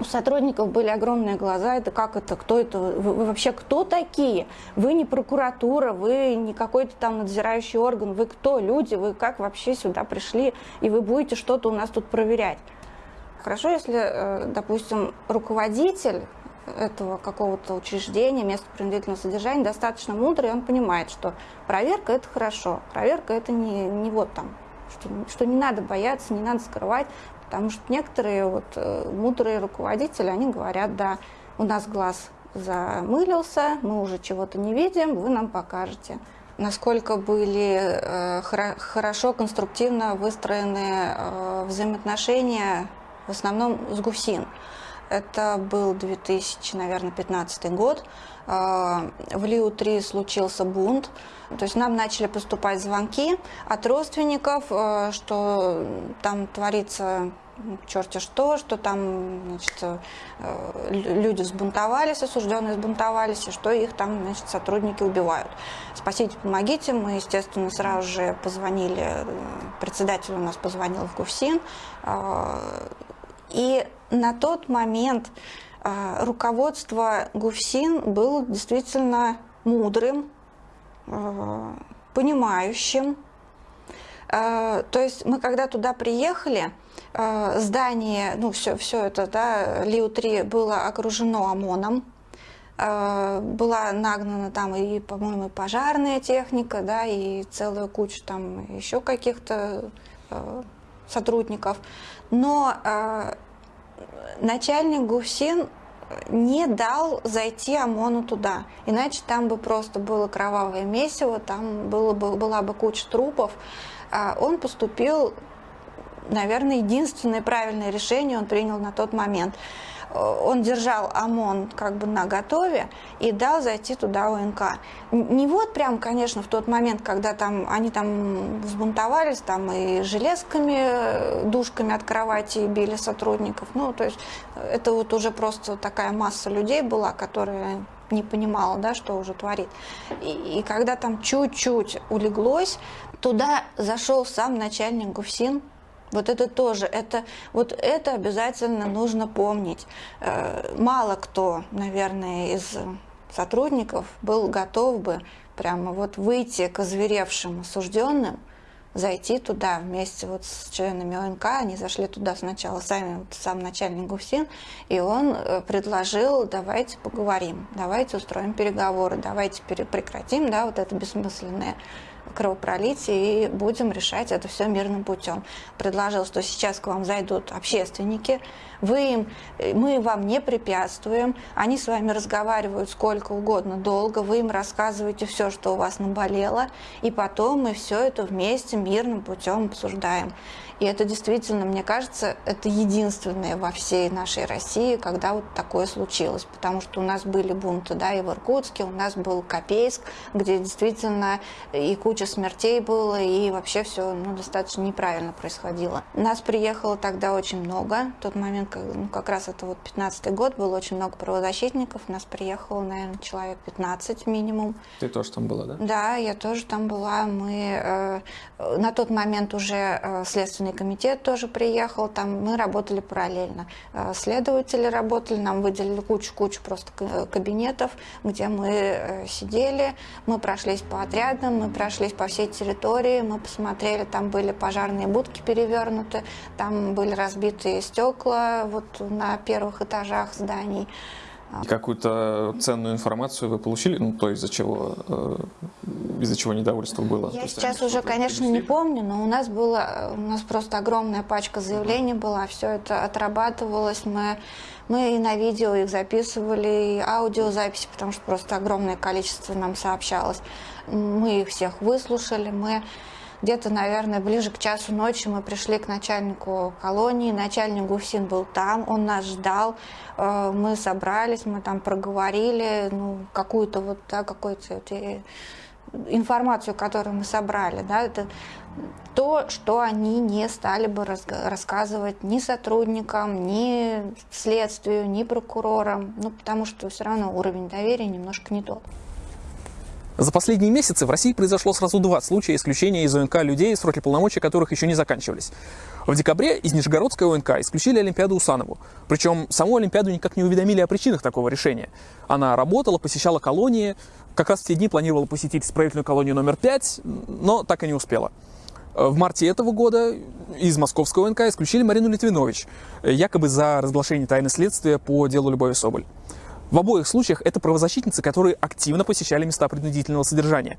У сотрудников были огромные глаза, это как это, кто это, вы, вообще кто такие? Вы не прокуратура, вы не какой-то там надзирающий орган, вы кто, люди, вы как вообще сюда пришли, и вы будете что-то у нас тут проверять? Хорошо, если, э, допустим, руководитель этого какого-то учреждения, места принудительного содержания достаточно мудрый, и он понимает, что проверка это хорошо, проверка это не, не вот там, что, что не надо бояться, не надо скрывать, потому что некоторые вот э, мудрые руководители, они говорят, да, у нас глаз замылился, мы уже чего-то не видим, вы нам покажете. Насколько были э, хоро- хорошо, конструктивно выстроены э, взаимоотношения в основном с ГУФСИН. Это был 2000, наверное, 15 год. Э, В Лиу-3 случился бунт. То есть нам начали поступать звонки от родственников, э, что там творится черти что, что там значит, э, лю- люди взбунтовались, осужденные взбунтовались, и что их там значит, сотрудники убивают. Спасите, помогите. Мы, естественно, сразу же позвонили, председатель у нас позвонил в ГУФСИН, э, и на тот момент руководство ГУФСИН было действительно мудрым, э, понимающим. Э, То есть мы когда туда приехали, здание, ну все, все это, да, Лиу-3 было окружено ОМОНом, была нагнана там и, по-моему, пожарная техника, да, и целая куча там еще каких-то сотрудников, но начальник ГУФСИН не дал зайти ОМОНу туда. Иначе там бы просто было кровавое месиво, там было бы, была бы куча трупов. А он поступил, наверное, единственное правильное решение он принял на тот момент. Он держал ОМОН как бы на готове и дал зайти туда ОНК. Не вот прям, конечно, в тот момент, когда там они там взбунтовались, там и железками, душками от кровати били сотрудников. Ну, то есть это вот уже просто такая масса людей была, которая не понимала, да, что уже творит. И, и когда там чуть-чуть улеглось, туда зашел сам начальник ГУФСИН, вот это тоже, это, вот это обязательно нужно помнить. Э, мало кто, наверное, из сотрудников был готов бы прямо вот выйти к озверевшим осужденным, зайти туда вместе вот с членами ОНК. Они зашли туда сначала сами, вот сам начальник ГУФСИН, и он э, предложил, давайте поговорим, давайте устроим переговоры, давайте прекратим да, вот это бессмысленное кровопролитие и будем решать это все мирным путем. Предложил, что сейчас к вам зайдут общественники, вы им, мы вам не препятствуем, они с вами разговаривают сколько угодно долго, вы им рассказываете все, что у вас наболело, и потом мы все это вместе мирным путем обсуждаем. И это действительно, мне кажется, это единственное во всей нашей России, когда вот такое случилось. Потому что у нас были бунты, да, и в Иркутске, у нас был Копейск, где действительно и куча смертей было, и вообще все ну, достаточно неправильно происходило. Нас приехало тогда очень много. В тот момент, ну, как раз это вот 15 год, было очень много правозащитников. Нас приехало, наверное, человек 15 минимум. Ты тоже там была, да? Да, я тоже там была. Мы э, на тот момент уже э, следственный Следственный комитет тоже приехал, там мы работали параллельно. Э, следователи работали, нам выделили кучу-кучу просто кабинетов, где мы э, сидели, мы прошлись по отрядам, мы прошлись по всей территории, мы посмотрели, там были пожарные будки перевернуты, там были разбитые стекла вот на первых этажах зданий. Какую-то ценную информацию вы получили, ну, то, из-за чего, э, из-за чего недовольство было? Я сейчас уже, конечно, не помню, но у нас было, у нас просто огромная пачка заявлений была, все это отрабатывалось, мы, мы и на видео их записывали, и аудиозаписи, потому что просто огромное количество нам сообщалось. Мы их всех выслушали, мы где-то, наверное, ближе к часу ночи мы пришли к начальнику колонии. Начальник Гусин был там, он нас ждал. Э, мы собрались, мы там проговорили ну, какую-то вот, да, какую-то информацию, которую мы собрали. Да, это то, что они не стали бы рассказывать ни сотрудникам, ни следствию, ни прокурорам, ну, потому что все равно уровень доверия немножко не тот. За последние месяцы в России произошло сразу два случая исключения из ОНК людей, сроки полномочий которых еще не заканчивались. В декабре из Нижегородской ОНК исключили Олимпиаду Усанову. Причем саму Олимпиаду никак не уведомили о причинах такого решения. Она работала, посещала колонии, как раз в те дни планировала посетить исправительную колонию номер 5, но так и не успела. В марте этого года из московского ОНК исключили Марину Литвинович, якобы за разглашение тайны следствия по делу Любови Соболь. В обоих случаях это правозащитницы, которые активно посещали места принудительного содержания.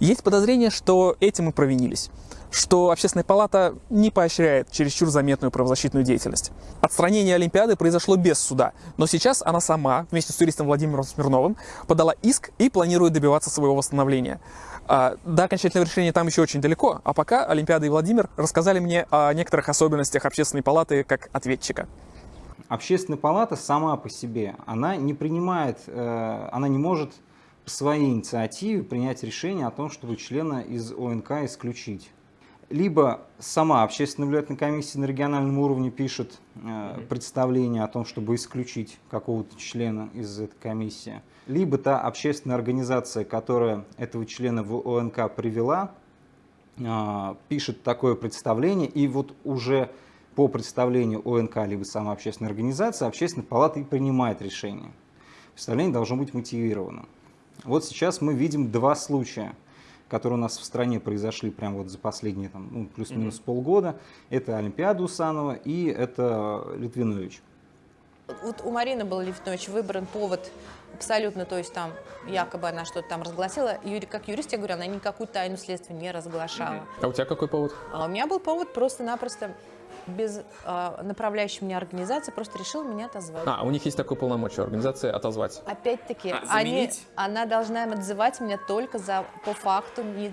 Есть подозрение, что этим и провинились, что Общественная палата не поощряет чересчур заметную правозащитную деятельность. Отстранение Олимпиады произошло без суда, но сейчас она сама, вместе с юристом Владимиром Смирновым, подала иск и планирует добиваться своего восстановления. А, до окончательного решения там еще очень далеко, а пока Олимпиада и Владимир рассказали мне о некоторых особенностях Общественной палаты как ответчика. Общественная палата сама по себе, она не принимает, э, она не может по своей инициативе принять решение о том, чтобы члена из ОНК исключить. Либо сама общественная наблюдательная комиссия на региональном уровне пишет э, представление о том, чтобы исключить какого-то члена из этой комиссии, либо та общественная организация, которая этого члена в ОНК привела, э, пишет такое представление, и вот уже по представлению ОНК либо сама общественная организация, общественная палата и принимает решение. Представление должно быть мотивировано. Вот сейчас мы видим два случая, которые у нас в стране произошли прямо вот за последние там, ну, плюс-минус mm -hmm. полгода. Это Олимпиада Усанова и это Литвинович. Вот у Марины был Литвинович выбран повод абсолютно, то есть там якобы она что-то там разгласила. Юри, как юрист, я говорю, она никакую тайну следствия не разглашала. А у тебя какой повод? А у меня был повод просто-напросто без а, направляющей меня организации просто решила меня отозвать. А, у них есть такое полномочие организации отозвать. Опять-таки, А, они, она должна отзывать меня только за по факту не,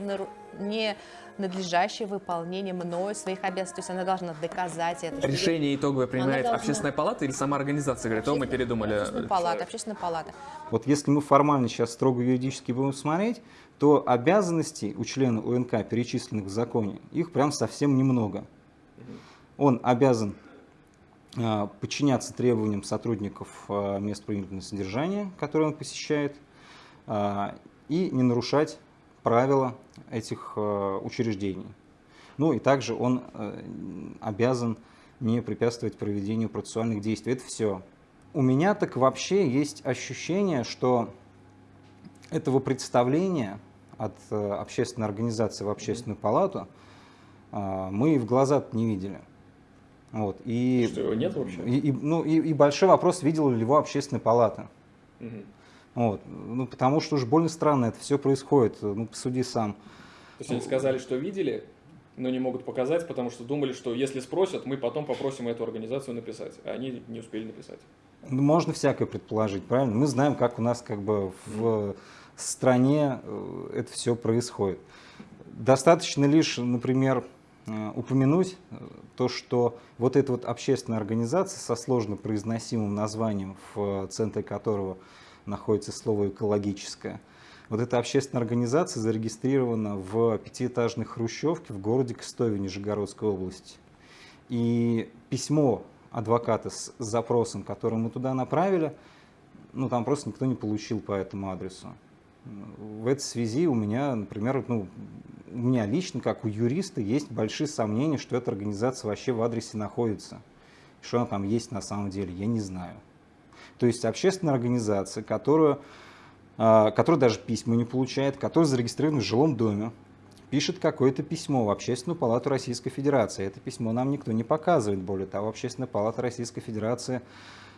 не надлежащее выполнение мною своих обязанностей. То есть она должна доказать это. Решение итоговое принимает должна- общественная палата или сама организация? Говорит, о, мы передумали. Общественная палата, общественная палата. Вот если мы формально сейчас строго юридически будем смотреть, то обязанностей у члена УНК, перечисленных в законе, их прям совсем немного. Он обязан а, подчиняться требованиям сотрудников а, мест принудительного содержания, которые он посещает, а, и не нарушать правила этих учреждений. Ну и также он э, обязан не препятствовать проведению процессуальных действий. Это все. У меня так вообще есть ощущение, что этого представления от э, общественной организации в общественную палату мы и в глаза не видели. Вот. И, Что, его нет вообще? и, и- ну, и, и большой вопрос, видела ли его общественная палата. Мгм. Вот. Ну, потому что уж больно странно это все происходит. Ну, посуди сам. То есть они сказали, что видели, но не могут показать, потому что думали, что если спросят, мы потом попросим эту организацию написать. А они не успели написать. Ну, можно всякое предположить, правильно? Мы знаем, как у нас как бы в стране э, это все происходит. Достаточно лишь, например, упомянуть э, то, что вот эта вот общественная организация со сложно произносимым названием, в центре которого находится слово «экологическое», вот эта общественная организация зарегистрирована в пятиэтажной хрущевке в городе Кстове Нижегородской области. И письмо адвоката с запросом, который мы туда направили, ну, там просто никто не получил по этому адресу. В этой связи у меня, например, ну, у меня лично, как у юриста, есть большие сомнения, что эта организация вообще в адресе находится. Что она там есть на самом деле, я не знаю. То есть общественная организация, которую, а, которая даже письма не получает, которая зарегистрирована в жилом доме, пишет какое-то письмо в Общественную палату Российской Федерации. Это письмо нам никто не показывает. Более того, Общественная палата Российской Федерации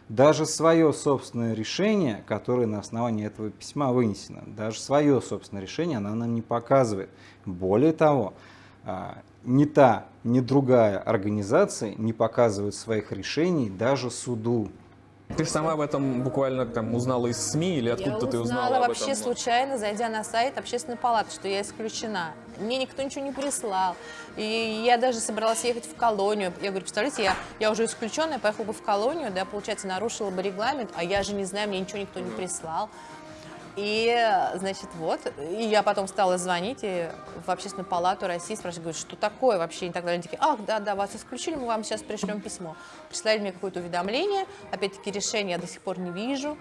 даже свое собственное решение, которое на основании этого письма вынесено, даже свое собственное решение она нам не показывает. Более того, а, ни та, ни другая организация не показывают своих решений даже суду. Ты же сама об этом буквально там узнала из СМИ или откуда я ты узнала узнала об вообще этом? случайно, зайдя на сайт общественной палаты, что я исключена. Мне никто ничего не прислал. И я даже собралась ехать в колонию. Я говорю, представляете, я, я уже исключенная, поехала бы в колонию, да, получается, нарушила бы регламент, а я же не знаю, мне ничего никто не прислал. И, значит, вот, и я потом стала звонить и в общественную палату России, спрашивать, говорю, что такое вообще, и так далее. Они такие, ах, да-да, вас исключили, мы вам сейчас пришлем письмо. Прислали мне какое-то уведомление, опять-таки решение я до сих пор не вижу.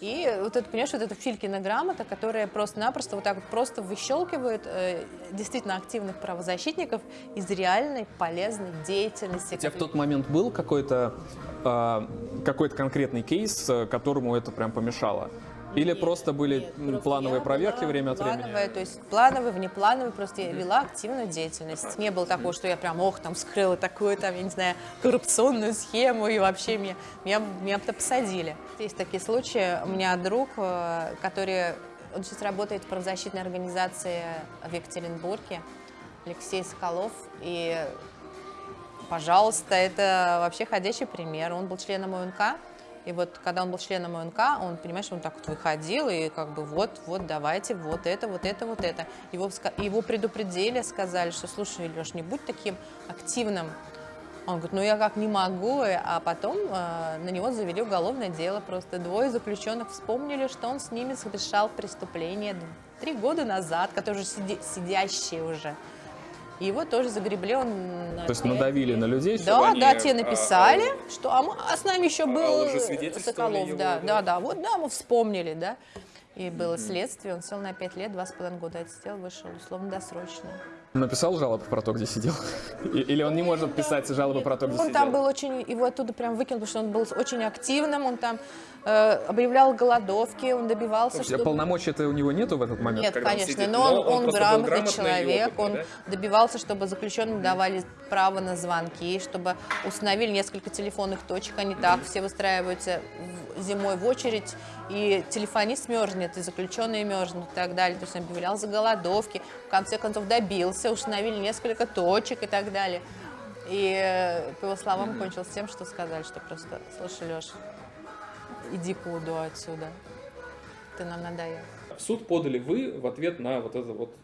И вот это, понимаешь, вот эта Филькина грамота, которая просто-напросто вот так вот просто выщелкивает э, действительно активных правозащитников из реальной полезной деятельности. У тебя в тот момент был какой-то а, какой-то конкретный кейс, э, которому это прям помешало? Или просто были Просто плановые проверки время от времени? плановая, то есть плановые, внеплановые, просто я вела активную деятельность. Не было такого, что я прям, ох, там, скрыла такую, там, я не знаю, коррупционную схему, и вообще меня, меня, меня посадили. Есть такие случаи. У меня друг, э, который, он сейчас работает в правозащитной организации в Екатеринбурге, Алексей Соколов, и, пожалуйста, это вообще ходячий пример. Он был членом ОНК, и вот когда он был членом ОНК, он, понимаешь, он так вот выходил и как бы вот, вот, давайте, вот это, вот это, вот это. Его, его предупредили, сказали, что, слушай, Леш, не будь таким активным. Он говорит, ну я как не могу, а потом э, на него завели уголовное дело. Просто двое заключенных вспомнили, что он с ними совершал преступление три года назад, которые сиди- сидящие уже. И его тоже загребли, он... То есть надавили на людей? Да, они, да, те а, написали, что а, мы- а с нами еще а был лжесвидетельствовали Соколов, его, да, да? да, да, вот да, мы вспомнили, да. И было следствие, он сел на пять лет, два с половиной года отсидел, вышел, условно досрочно. Написал жалобу про то, где сидел? Или он не может писать жалобы про то, где Он сидел? там был очень, его оттуда прям выкинул, потому что он был очень активным, он там э, объявлял голодовки, он добивался, Вообще, чтобы... Полномочий-то у него нету в этот момент? Нет, он конечно, сидит, но он, он он грамотный человек, опытный, он да? добивался, чтобы заключенным давали право на звонки, чтобы установили несколько телефонных точек, они так все выстраиваются зимой в очередь, и телефонист мерзнет, и заключенные мерзнут и так далее. То есть он объявлял за голодовки, в конце концов добился, установили несколько точек и так далее. И э, по его словам кончилось тем, что сказали, что просто, слушай, Леш, иди УДО отсюда, ты нам надоел. В суд подали вы в ответ на вот это вот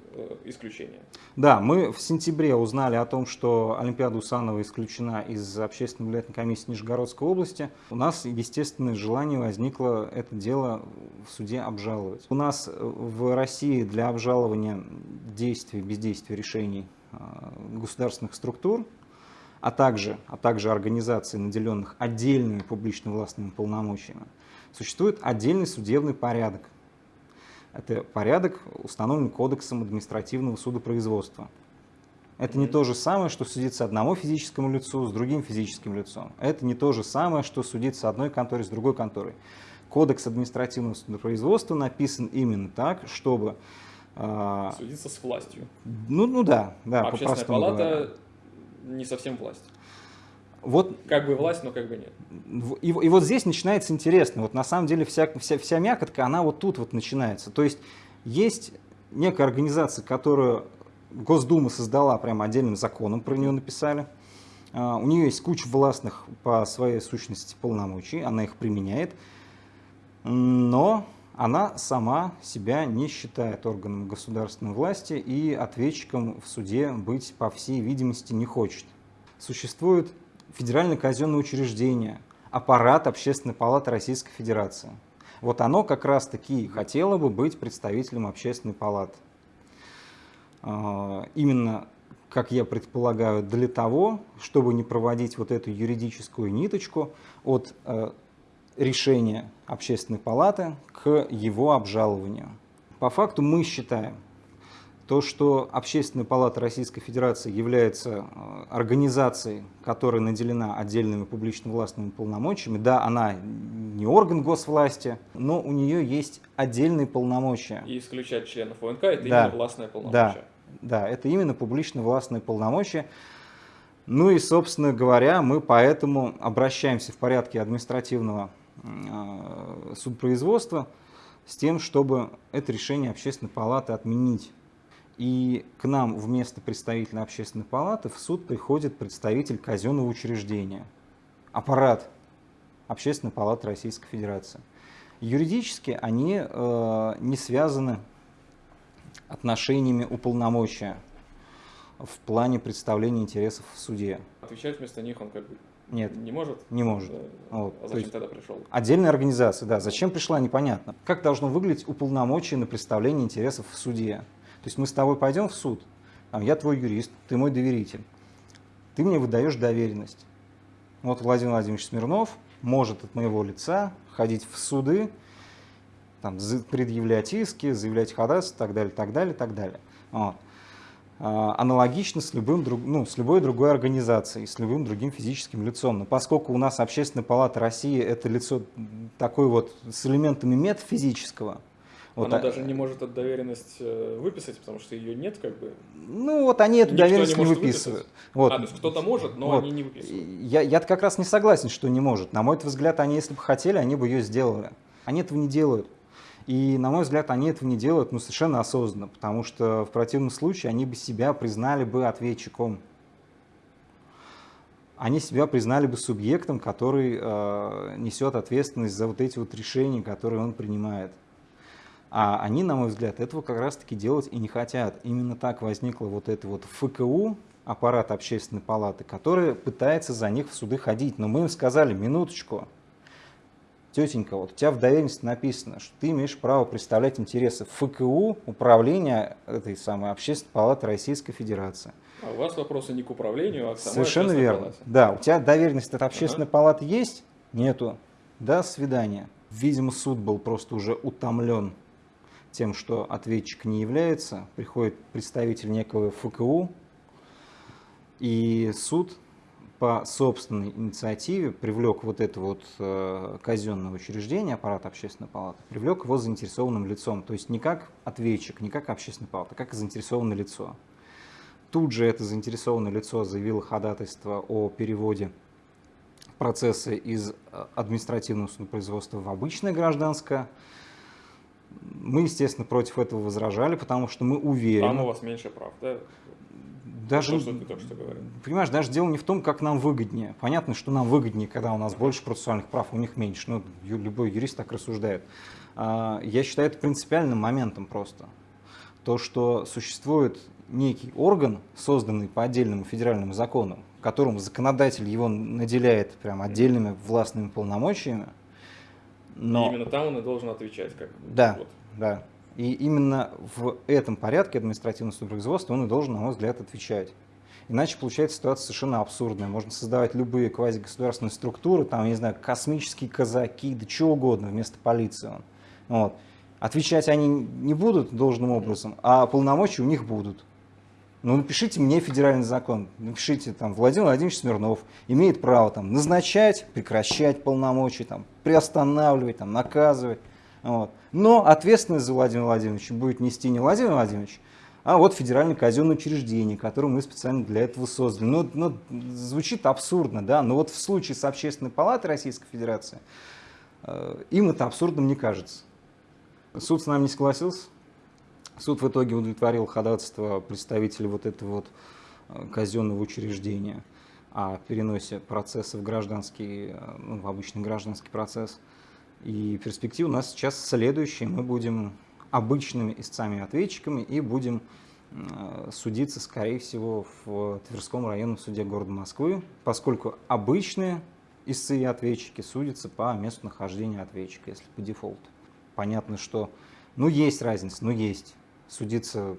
исключение. Да, мы в сентябре узнали о том, что Олимпиада Усанова исключена из общественной наблюдательной комиссии Нижегородской области. У нас, естественное желание возникло это дело в суде обжаловать. У нас в России для обжалования действий, бездействия решений э, государственных структур а также, а также организаций, наделенных отдельными публично-властными полномочиями, существует отдельный судебный порядок. Это порядок, установленный Кодексом административного судопроизводства. Это не то же самое, что судиться одному физическому лицу с другим физическим лицом. Это не то же самое, что судиться одной конторой с другой конторой. Кодекс административного судопроизводства написан именно так, чтобы... Э, судиться с властью. Ну, ну да, да, Общественная палата говоря не совсем власть. Вот, как бы власть, но как бы нет. И, и вот здесь начинается интересно. Вот на самом деле вся, вся, вся мякотка, она вот тут вот начинается. То есть есть некая организация, которую Госдума создала прямо отдельным законом, про нее написали. Uh, у нее есть куча властных по своей сущности полномочий, она их применяет, но она сама себя не считает органом государственной власти и ответчиком в суде быть, по всей видимости, не хочет. Существует федеральное казенное учреждение, аппарат Общественной палаты Российской Федерации. Вот оно как раз-таки хотело бы быть представителем Общественной палаты. А, именно, как я предполагаю, для того, чтобы не проводить вот эту юридическую ниточку от э, решения общественной палаты к его обжалованию. По факту мы считаем, то, что Общественная палата Российской Федерации является э, организацией, которая наделена отдельными публично-властными полномочиями, да, она не орган госвласти, но у нее есть отдельные полномочия. И исключать членов ОНК – это да, именно властное полномочие. Да, да, это именно публично-властные полномочия. Ну и, собственно говоря, мы поэтому обращаемся в порядке административного Э, судопроизводства с тем, чтобы это решение общественной палаты отменить. И к нам вместо представителя общественной палаты в суд приходит представитель казенного учреждения, аппарат общественной палаты Российской Федерации. Юридически они э, не связаны отношениями уполномочия в плане представления интересов в суде. Отвечать вместо них он как бы нет. Не может? Не может. Вот. А зачем тогда пришел? Отдельная организация, да. Зачем пришла, непонятно. Как должно выглядеть уполномочие на представление интересов в суде? То есть мы с тобой пойдем в суд, там, я твой юрист, ты мой доверитель. Ты мне выдаешь доверенность. Вот Владимир Владимирович Смирнов может от моего лица ходить в суды, там, предъявлять иски, заявлять ходатайство, так далее, так далее, так далее. Вот. А, аналогично с, любым, ну, с любой другой организацией, с любым другим физическим лицом. Но поскольку у нас Общественная палата России – это лицо такое вот с элементами метафизического, вот, Она а, даже не может эту доверенность э, выписать, потому что ее нет, как бы. Ну вот они эту Никто доверенность не, не выписывают. Вот. А, то есть кто-то может, но вот. они не выписывают. Я, я как раз не согласен, что не может. На мой взгляд, они, если бы хотели, они бы ее сделали. Они этого не делают. И, на мой взгляд, они этого не делают ну, совершенно осознанно, потому что в противном случае они бы себя признали бы ответчиком. Они себя признали бы субъектом, который э, несет ответственность за вот эти вот решения, которые он принимает. А они, на мой взгляд, этого как раз-таки делать и не хотят. Именно так возникла вот эта вот ФКУ, аппарат общественной палаты, который пытается за них в суды ходить. Но мы им сказали, минуточку, тетенька, вот у тебя в доверенности написано, что ты имеешь право представлять интересы ФКУ, управления этой самой Общественной палаты Российской Федерации. А у вас вопросы не к управлению, а к самой Совершенно верно. Палате. Да, у тебя доверенность от Общественной ага. палаты есть? Нету. До свидания. Видимо, суд был просто уже утомлен тем, что ответчик не является. Приходит представитель некого ФКУ, и суд по собственной инициативе привлек вот это вот э, казенное учреждение, аппарат общественной палаты, привлек его заинтересованным лицом. То есть не как ответчик, не как общественная палата, а как заинтересованное лицо. Тут же это заинтересованное лицо заявило ходатайство о переводе процесса из э, административного судопроизводства в обычное гражданское. Мы, естественно, против этого возражали, потому что мы уверены... Там у вас меньше прав, да? даже, То, что ты только что говорил. понимаешь, даже дело не в том, как нам выгоднее. Понятно, что нам выгоднее, когда у нас больше процессуальных прав, у них меньше. Ну, любой юрист так рассуждает. А, Я считаю это принципиальным моментом просто. То, что существует некий орган, созданный по отдельному федеральному закону, которым законодатель его наделяет прям отдельными властными полномочиями, но... И именно там он и должен отвечать. Как, Да, вот. да. И именно в этом порядке административного судопроизводства он и должен, на мой взгляд, отвечать. Иначе получается ситуация совершенно абсурдная. Можно создавать любые квазигосударственные структуры, там, я не знаю, космические казаки, да чего угодно вместо полиции. Вот. Отвечать они не будут должным образом, а полномочия у них будут. Ну, напишите мне федеральный закон, напишите, там, Владимир Владимирович Смирнов имеет право там, назначать, прекращать полномочия, там, приостанавливать, там, наказывать. Вот. Но ответственность за Владимира Владимировича будет нести не Владимир Владимирович, а вот федеральное казенное учреждение, которое мы специально для этого создали. Ну, ну, звучит абсурдно, да, но вот в случае с Общественной палатой Российской Федерации э, им это абсурдным не кажется. Суд с нами не согласился. Суд в итоге удовлетворил ходатайство представителей вот этого вот э, казенного учреждения о переносе процесса в гражданский, э, ну, в обычный гражданский процесс. И перспектива у нас сейчас следующая. Мы будем обычными истцами-ответчиками и будем э, судиться, скорее всего, в Тверском районном суде города Москвы, поскольку обычные истцы и ответчики судятся по месту нахождения ответчика, если по дефолту. Понятно, что, ну, есть разница, ну, есть. Судиться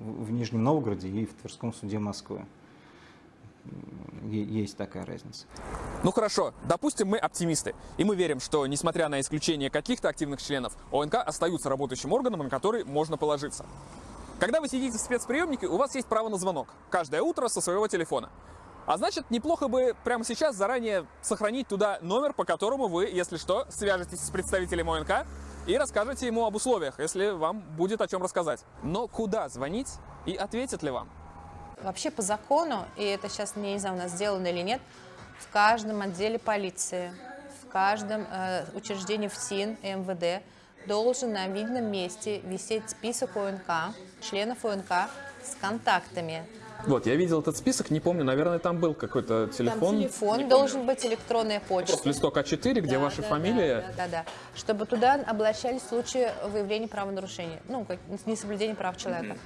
в Нижнем Новгороде и в Тверском суде Москвы. Есть такая разница. Ну хорошо, допустим, мы оптимисты, и мы верим, что, несмотря на исключение каких-то активных членов, ОНК остаются работающим органом, на который можно положиться. Когда вы сидите в спецприемнике, у вас есть право на звонок. Каждое утро со своего телефона. А значит, неплохо бы прямо сейчас заранее сохранить туда номер, по которому вы, если что, свяжетесь с представителем ОНК и расскажете ему об условиях, если вам будет о чем рассказать. Но куда звонить и ответят ли вам? Вообще по закону, и это сейчас, не знаю, у нас сделано или нет, в каждом отделе полиции, в каждом э, учреждении ФСИН и МВД должен на видном месте висеть список ОНК, членов ОНК с контактами. Вот, я видел этот список, не помню, наверное, там был какой-то Там телефон. телефон должен быть, электронная почта. Просто листок А4, где Да, ваша да, фамилия. Да, да, да, Чтобы туда обращались в случае выявления правонарушения, ну, как несоблюдения прав человека.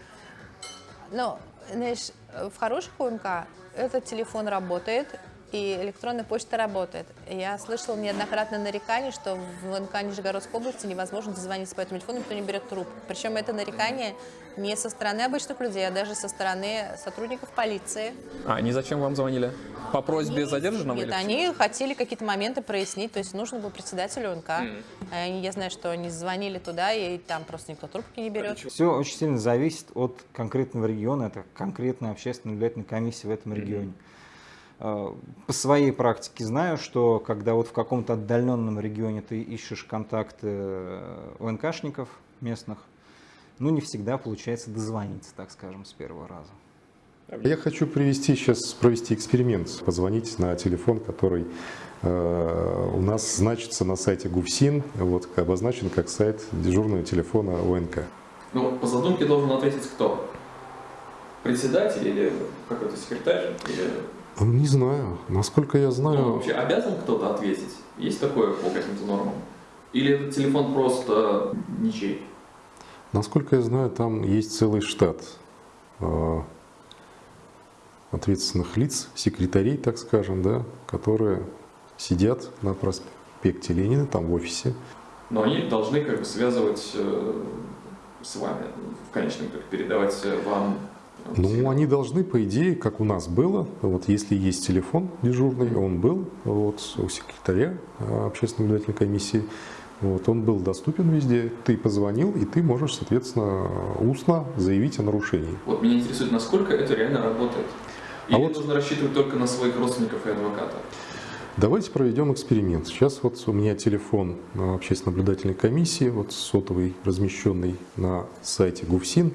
Но, знаешь, в хороших ОНК этот телефон работает, и электронная почта работает. Я слышала неоднократно нарекания, что в ОНК Нижегородской области невозможно дозвониться по этому телефону, никто не берет трубку. Причем это нарекание не со стороны обычных людей, а даже со стороны сотрудников полиции. А они зачем вам звонили? По просьбе задержанного? Нет, или- они хотели какие-то моменты прояснить, то есть нужно было председателю. А они- Я знаю, что они звонили туда, и там просто никто трубки не берет. Все очень сильно зависит от конкретного региона, это конкретная общественная наблюдательная комиссия в этом регионе. Э, По своей практике знаю, что когда вот в каком-то отдаленном регионе ты ищешь контакты э, ОНКшников местных, ну не всегда получается дозвониться, так скажем, с первого раза. Я хочу привести сейчас провести эксперимент, позвонить на телефон, который э, у нас значится на сайте ГУФСИН, вот обозначен как сайт дежурного телефона ОНК. Ну, по задумке должен ответить кто? Председатель или какой-то секретарь? Или Не знаю, насколько я ну, знаю, вообще обязан кто-то ответить? Есть такое по каким-то нормам? Или этот телефон просто ничей? насколько я знаю, там есть целый штат э, ответственных лиц, секретарей, так скажем, да, которые сидят на проспекте Ленина, там в офисе, Но они должны как бы связывать э, с вами, в конечном итоге передавать э, вам. Ну, они должны, по идее, как у нас было, вот если есть телефон дежурный, он был вот, у секретаря э, общественной наблюдательной комиссии, вот, он был доступен везде, ты позвонил, и ты можешь, соответственно, устно заявить о нарушении. Вот меня интересует, насколько это реально работает. А Или вот- нужно рассчитывать только на своих родственников и адвоката? Давайте проведем эксперимент. Сейчас вот у меня телефон общественной наблюдательной комиссии, вот сотовый, размещенный на сайте ГУФСИН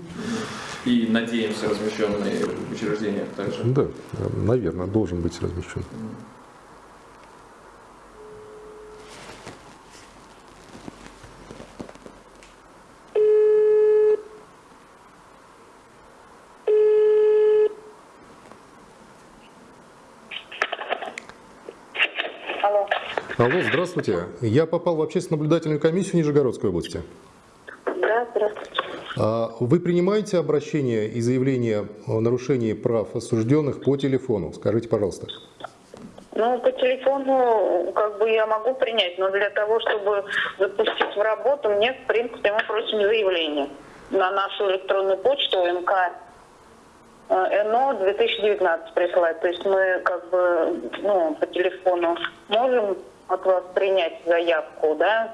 и, надеемся, размещенные учреждения также. Да, наверное, должен быть размещен. Алло. Алло, здравствуйте. Я попал в общественно-наблюдательную комиссию Нижегородской области. Да, здравствуйте. А Вы принимаете обращения и заявления о нарушении прав осужденных по телефону? Скажите, пожалуйста. Ну, по телефону как бы я могу принять, но для того, чтобы запустить в работу, мне, в принципе, мы просим заявление на нашу электронную почту МК э, НО 2019 присылать. То есть мы как бы ну, по телефону можем от вас принять заявку, да?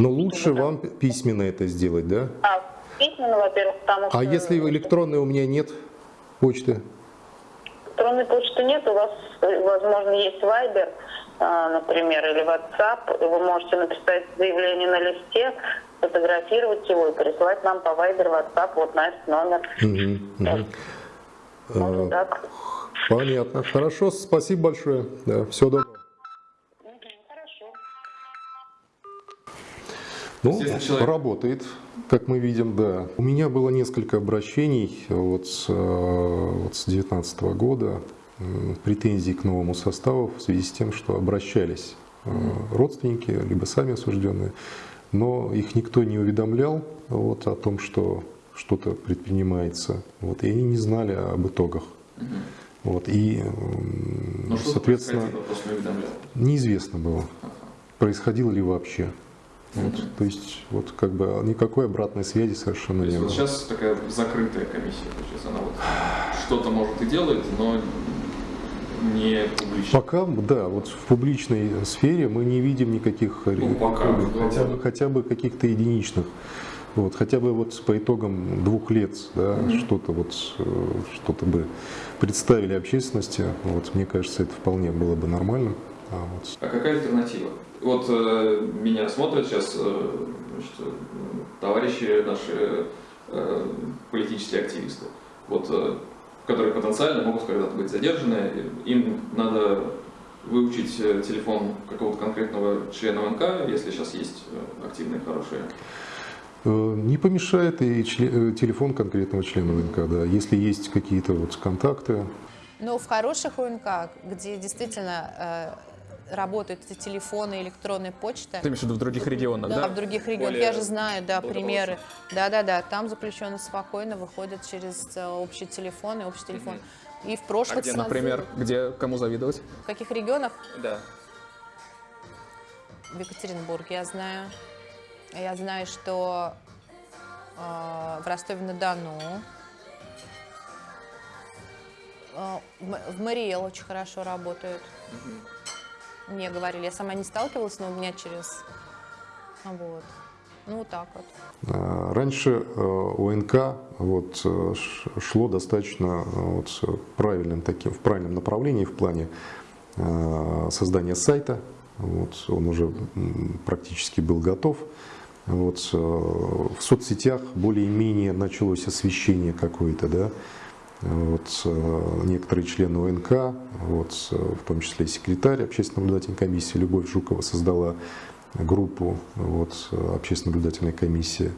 Но лучше вам письменно это сделать, да? А, письменно, во-первых, потому что... А если электронной у меня нет почты? Электронной почты нет, у вас, возможно, есть Viber, а, например, или WhatsApp. Вы можете написать заявление на листе, фотографировать его и присылать нам по Viber, WhatsApp, вот на этот номер. Мгм, мгм. Можно А, так. Понятно. Хорошо, спасибо большое. Да, всего доброго. Ну, человек- работает, как мы видим, да. У меня было несколько обращений вот с, э, вот с 2019 года, претензий к новому составу в связи с тем, что обращались э, родственники, либо сами осужденные, но их никто не уведомлял вот, о том, что что-то предпринимается, вот, и они не знали об итогах. Вот, и, что соответственно, неизвестно было, происходило ли вообще. Вот, то есть вот как бы никакой обратной связи совершенно То не есть было. вот сейчас такая закрытая комиссия, получается, она вот что-то может и делает, но не публично. Пока, да, вот в публичной сфере мы не видим никаких Ну, пока. хотя бы, хотя бы каких-то единичных. Вот, хотя бы вот по итогам двух лет да, что-то вот э, что-то бы представили общественности, вот, мне кажется, это вполне было бы нормальным. А вот А какая альтернатива? Вот э, меня смотрят сейчас э, значит, э, товарищи наши э, политические активисты, вот, э, которые потенциально могут когда-то быть задержаны. Им надо выучить э, телефон какого-то конкретного члена ВНК, если сейчас есть э, активные, хорошие. Не помешает и телефон конкретного члена ВНК, да, если есть какие-то вот контакты, Но в хороших УНК, где действительно работают эти телефоны, электронная почта, Ты имеешь в виду в других регионах, да, да? в других регионах, Более я же знаю, да, примеры. Да-да-да, там заключенные спокойно выходят через э, общий телефон и общий телефон. И в А прошлых где, созывах- например, где кому завидовать? В каких регионах? Да. В Екатеринбурге я знаю. Я знаю, что э, в Ростове-на-Дону. Э, в Мариэл очень хорошо работают. Мне говорили, я сама не сталкивалась, но у меня через... Вот. Ну, вот так вот. А, Раньше э, ОНК вот, э, шло достаточно э, вот, правильным таким, в правильном направлении в плане э, создания сайта. Вот, он уже практически был готов. Вот, э, в соцсетях более-менее началось освещение какое-то, да. Вот, э, некоторые члены ОНК, вот, э, в том числе и секретарь общественно-наблюдательной комиссии Любовь Жукова создала группу вот, общественно-наблюдательной комиссии.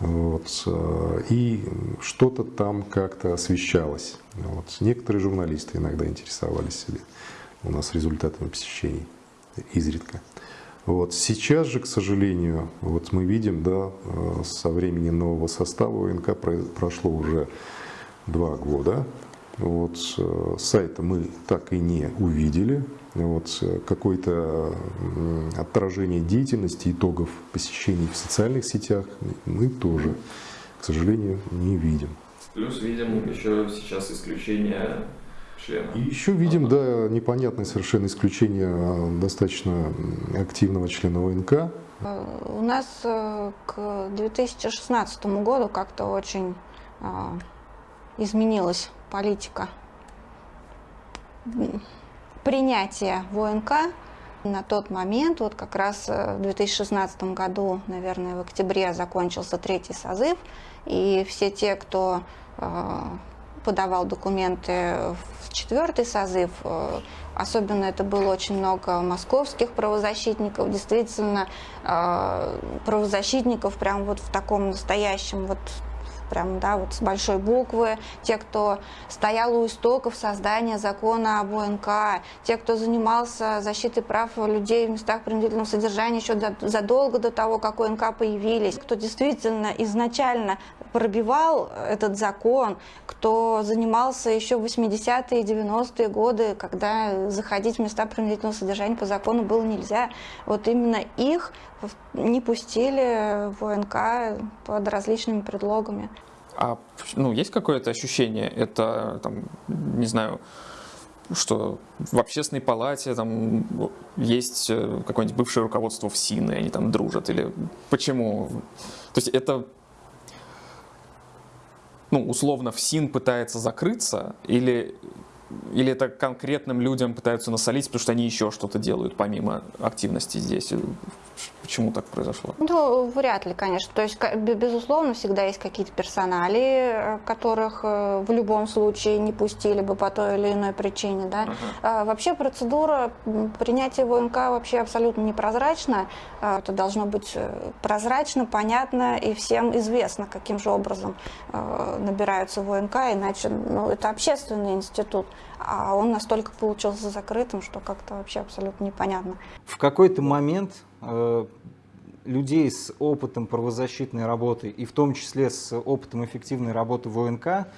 Вот, э, и что-то там как-то освещалось. Вот. Некоторые журналисты иногда интересовались или у нас результатами посещений изредка. Вот. Сейчас же, к сожалению, вот мы видим, да, э, со времени нового состава ОНК про- прошло уже два года. Вот, э, сайта мы так и не увидели. Вот, э, какое-то отражение деятельности, итогов посещений в социальных сетях мы тоже, к сожалению, не видим. Плюс видим еще сейчас исключение члена. И еще видим, да, непонятное совершенно исключение а, достаточно активного члена ОНК. Э, У нас к 2016 году как-то очень а, изменилась политика принятия ВНК. На тот момент, вот как раз э, в 2016 году, наверное, в октябре закончился третий созыв, и все те, кто э, подавал документы в четвертый созыв, э, особенно это было очень много московских правозащитников, действительно правозащитников прям вот в таком настоящем вот прям, да, вот с большой буквы, те, кто стоял у истоков создания закона об ОНК, те, кто занимался защитой прав людей в местах принудительного содержания еще до, задолго до того, как ОНК появились, кто действительно изначально пробивал этот закон, кто занимался еще в 80-е и 90-е годы, когда заходить в места принудительного содержания по закону было нельзя. Вот именно их не пустили в ОНК под различными предлогами. А ну, есть какое-то ощущение, это, там, не знаю, что в общественной палате там есть э, какое-нибудь бывшее руководство в СИН, и они там дружат, или почему? То есть это ну, условно, в СИН пытается закрыться, или, или это конкретным людям пытаются насолить, потому что они еще что-то делают помимо активности здесь? Почему так произошло? Ну, вряд ли, конечно. То есть, безусловно, всегда есть какие-то персонали, э, которых э, в любом случае не пустили бы по той или иной причине. Да? Uh-huh. Вообще процедура принятия ВНК вообще абсолютно непрозрачна. А, это должно быть э, прозрачно, понятно и всем известно, каким же образом набираются ВНК, иначе ну, это общественный институт, а он настолько получился закрытым, что как-то вообще абсолютно непонятно. В какой-то момент Э, людей с опытом правозащитной работы и в том числе с опытом эффективной работы в ОНК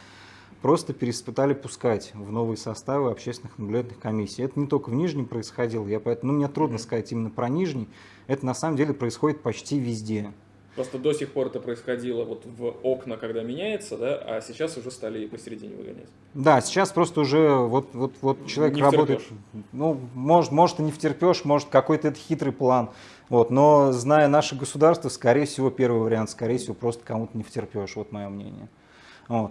просто переспытали пускать в новые составы общественных наблюдательных комиссий. Это не только в Нижнем происходило, я поэтому, ну, мне трудно сказать именно про Нижний, это на самом деле происходит почти везде. Просто до сих пор это происходило вот в окна, когда меняется, да, а сейчас уже стали посередине выгонять. Да, сейчас просто уже вот, вот, вот человек не работает, втерпешь. ну, может, может и не втерпешь, может какой-то это хитрый план, вот, но зная наше государство, скорее всего, первый вариант, скорее всего, просто кому-то не втерпешь, вот мое мнение. Вот.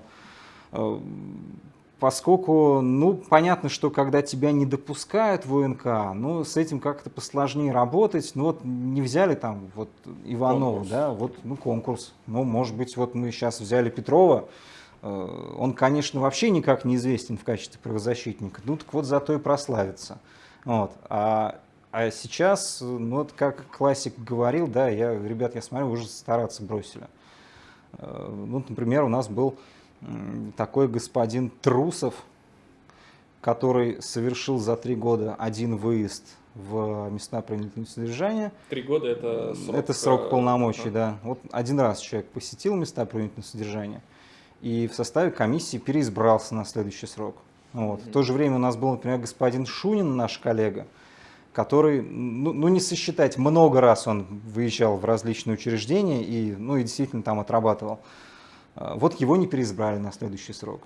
Поскольку, ну, понятно, что когда тебя не допускают в УНК, ну, с этим как-то посложнее работать. Ну, вот не взяли там вот Иванова, конкурс. да, вот, ну, конкурс. Ну, может быть, вот мы сейчас взяли Петрова, э, он, конечно, вообще никак не известен в качестве правозащитника, ну, так вот зато и прославится. Вот. А, а сейчас, ну, вот как классик говорил, да, я, ребят, я смотрю, уже стараться бросили. Ну, например, у нас был такой господин Трусов, который совершил за три года один выезд в места принудительного содержания. Три года это срок? Это срок э, полномочий, да. Вот один раз человек посетил места принудительного содержания и в составе комиссии переизбрался на следующий срок. Вот. В то же время у нас был, например, господин Шунин, наш коллега, который, ну, ну не сосчитать, много раз он выезжал в различные учреждения и, ну, и действительно там отрабатывал. А, вот его не переизбрали на следующий срок.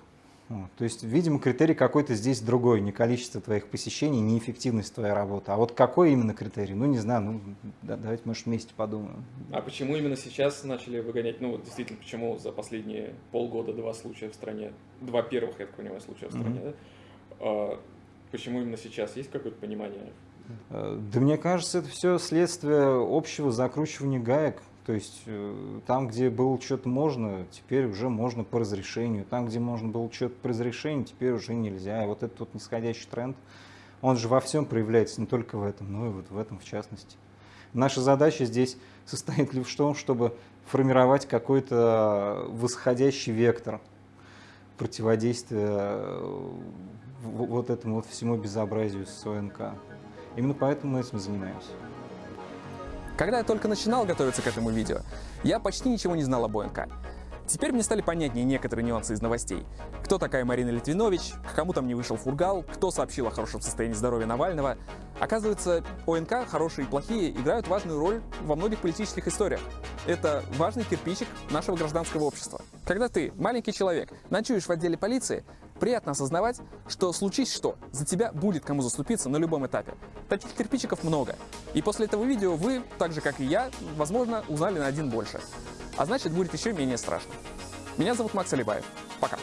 Вот. То есть, видимо, критерий какой-то здесь другой, не количество твоих посещений, не эффективность твоей работы. А вот какой именно критерий? Ну, не знаю, ну, да, давайте, может, вместе подумаем. А почему именно сейчас начали выгонять, ну, вот действительно, почему за последние полгода два случая в стране, два первых, я так понимаю, случая в стране, mm-hmm. да? А, почему именно сейчас? Есть какое-то понимание? Э, да мне кажется, это все следствие общего закручивания гаек. То есть э, там, где было что-то можно, теперь уже можно по разрешению. Там, где можно было что-то по разрешению, теперь уже нельзя. И вот этот вот нисходящий тренд, он же во всем проявляется, не только в этом, но и вот в этом в частности. Наша задача здесь состоит лишь в том, чтобы формировать какой-то восходящий вектор противодействия э, вот этому вот всему безобразию с ОНК. Именно поэтому мы этим занимаемся. Когда я только начинал готовиться к этому видео, я почти ничего не знал об ОНК. Теперь мне стали понятнее некоторые нюансы из новостей. Кто такая Марина Литвинович, к кому там не вышел фургал, кто сообщил о хорошем состоянии здоровья Навального. Оказывается, ОНК, хорошие и плохие, играют важную роль во многих политических историях. Это важный кирпичик нашего гражданского общества. Когда ты, маленький человек, ночуешь в отделе полиции, приятно осознавать, что случись что, за тебя будет кому заступиться на любом этапе. Таких кирпичиков много. И после этого видео вы, так же как и я, возможно, узнали на один больше. А значит, будет еще менее страшно. Меня зовут Макс Алибаев. Пока.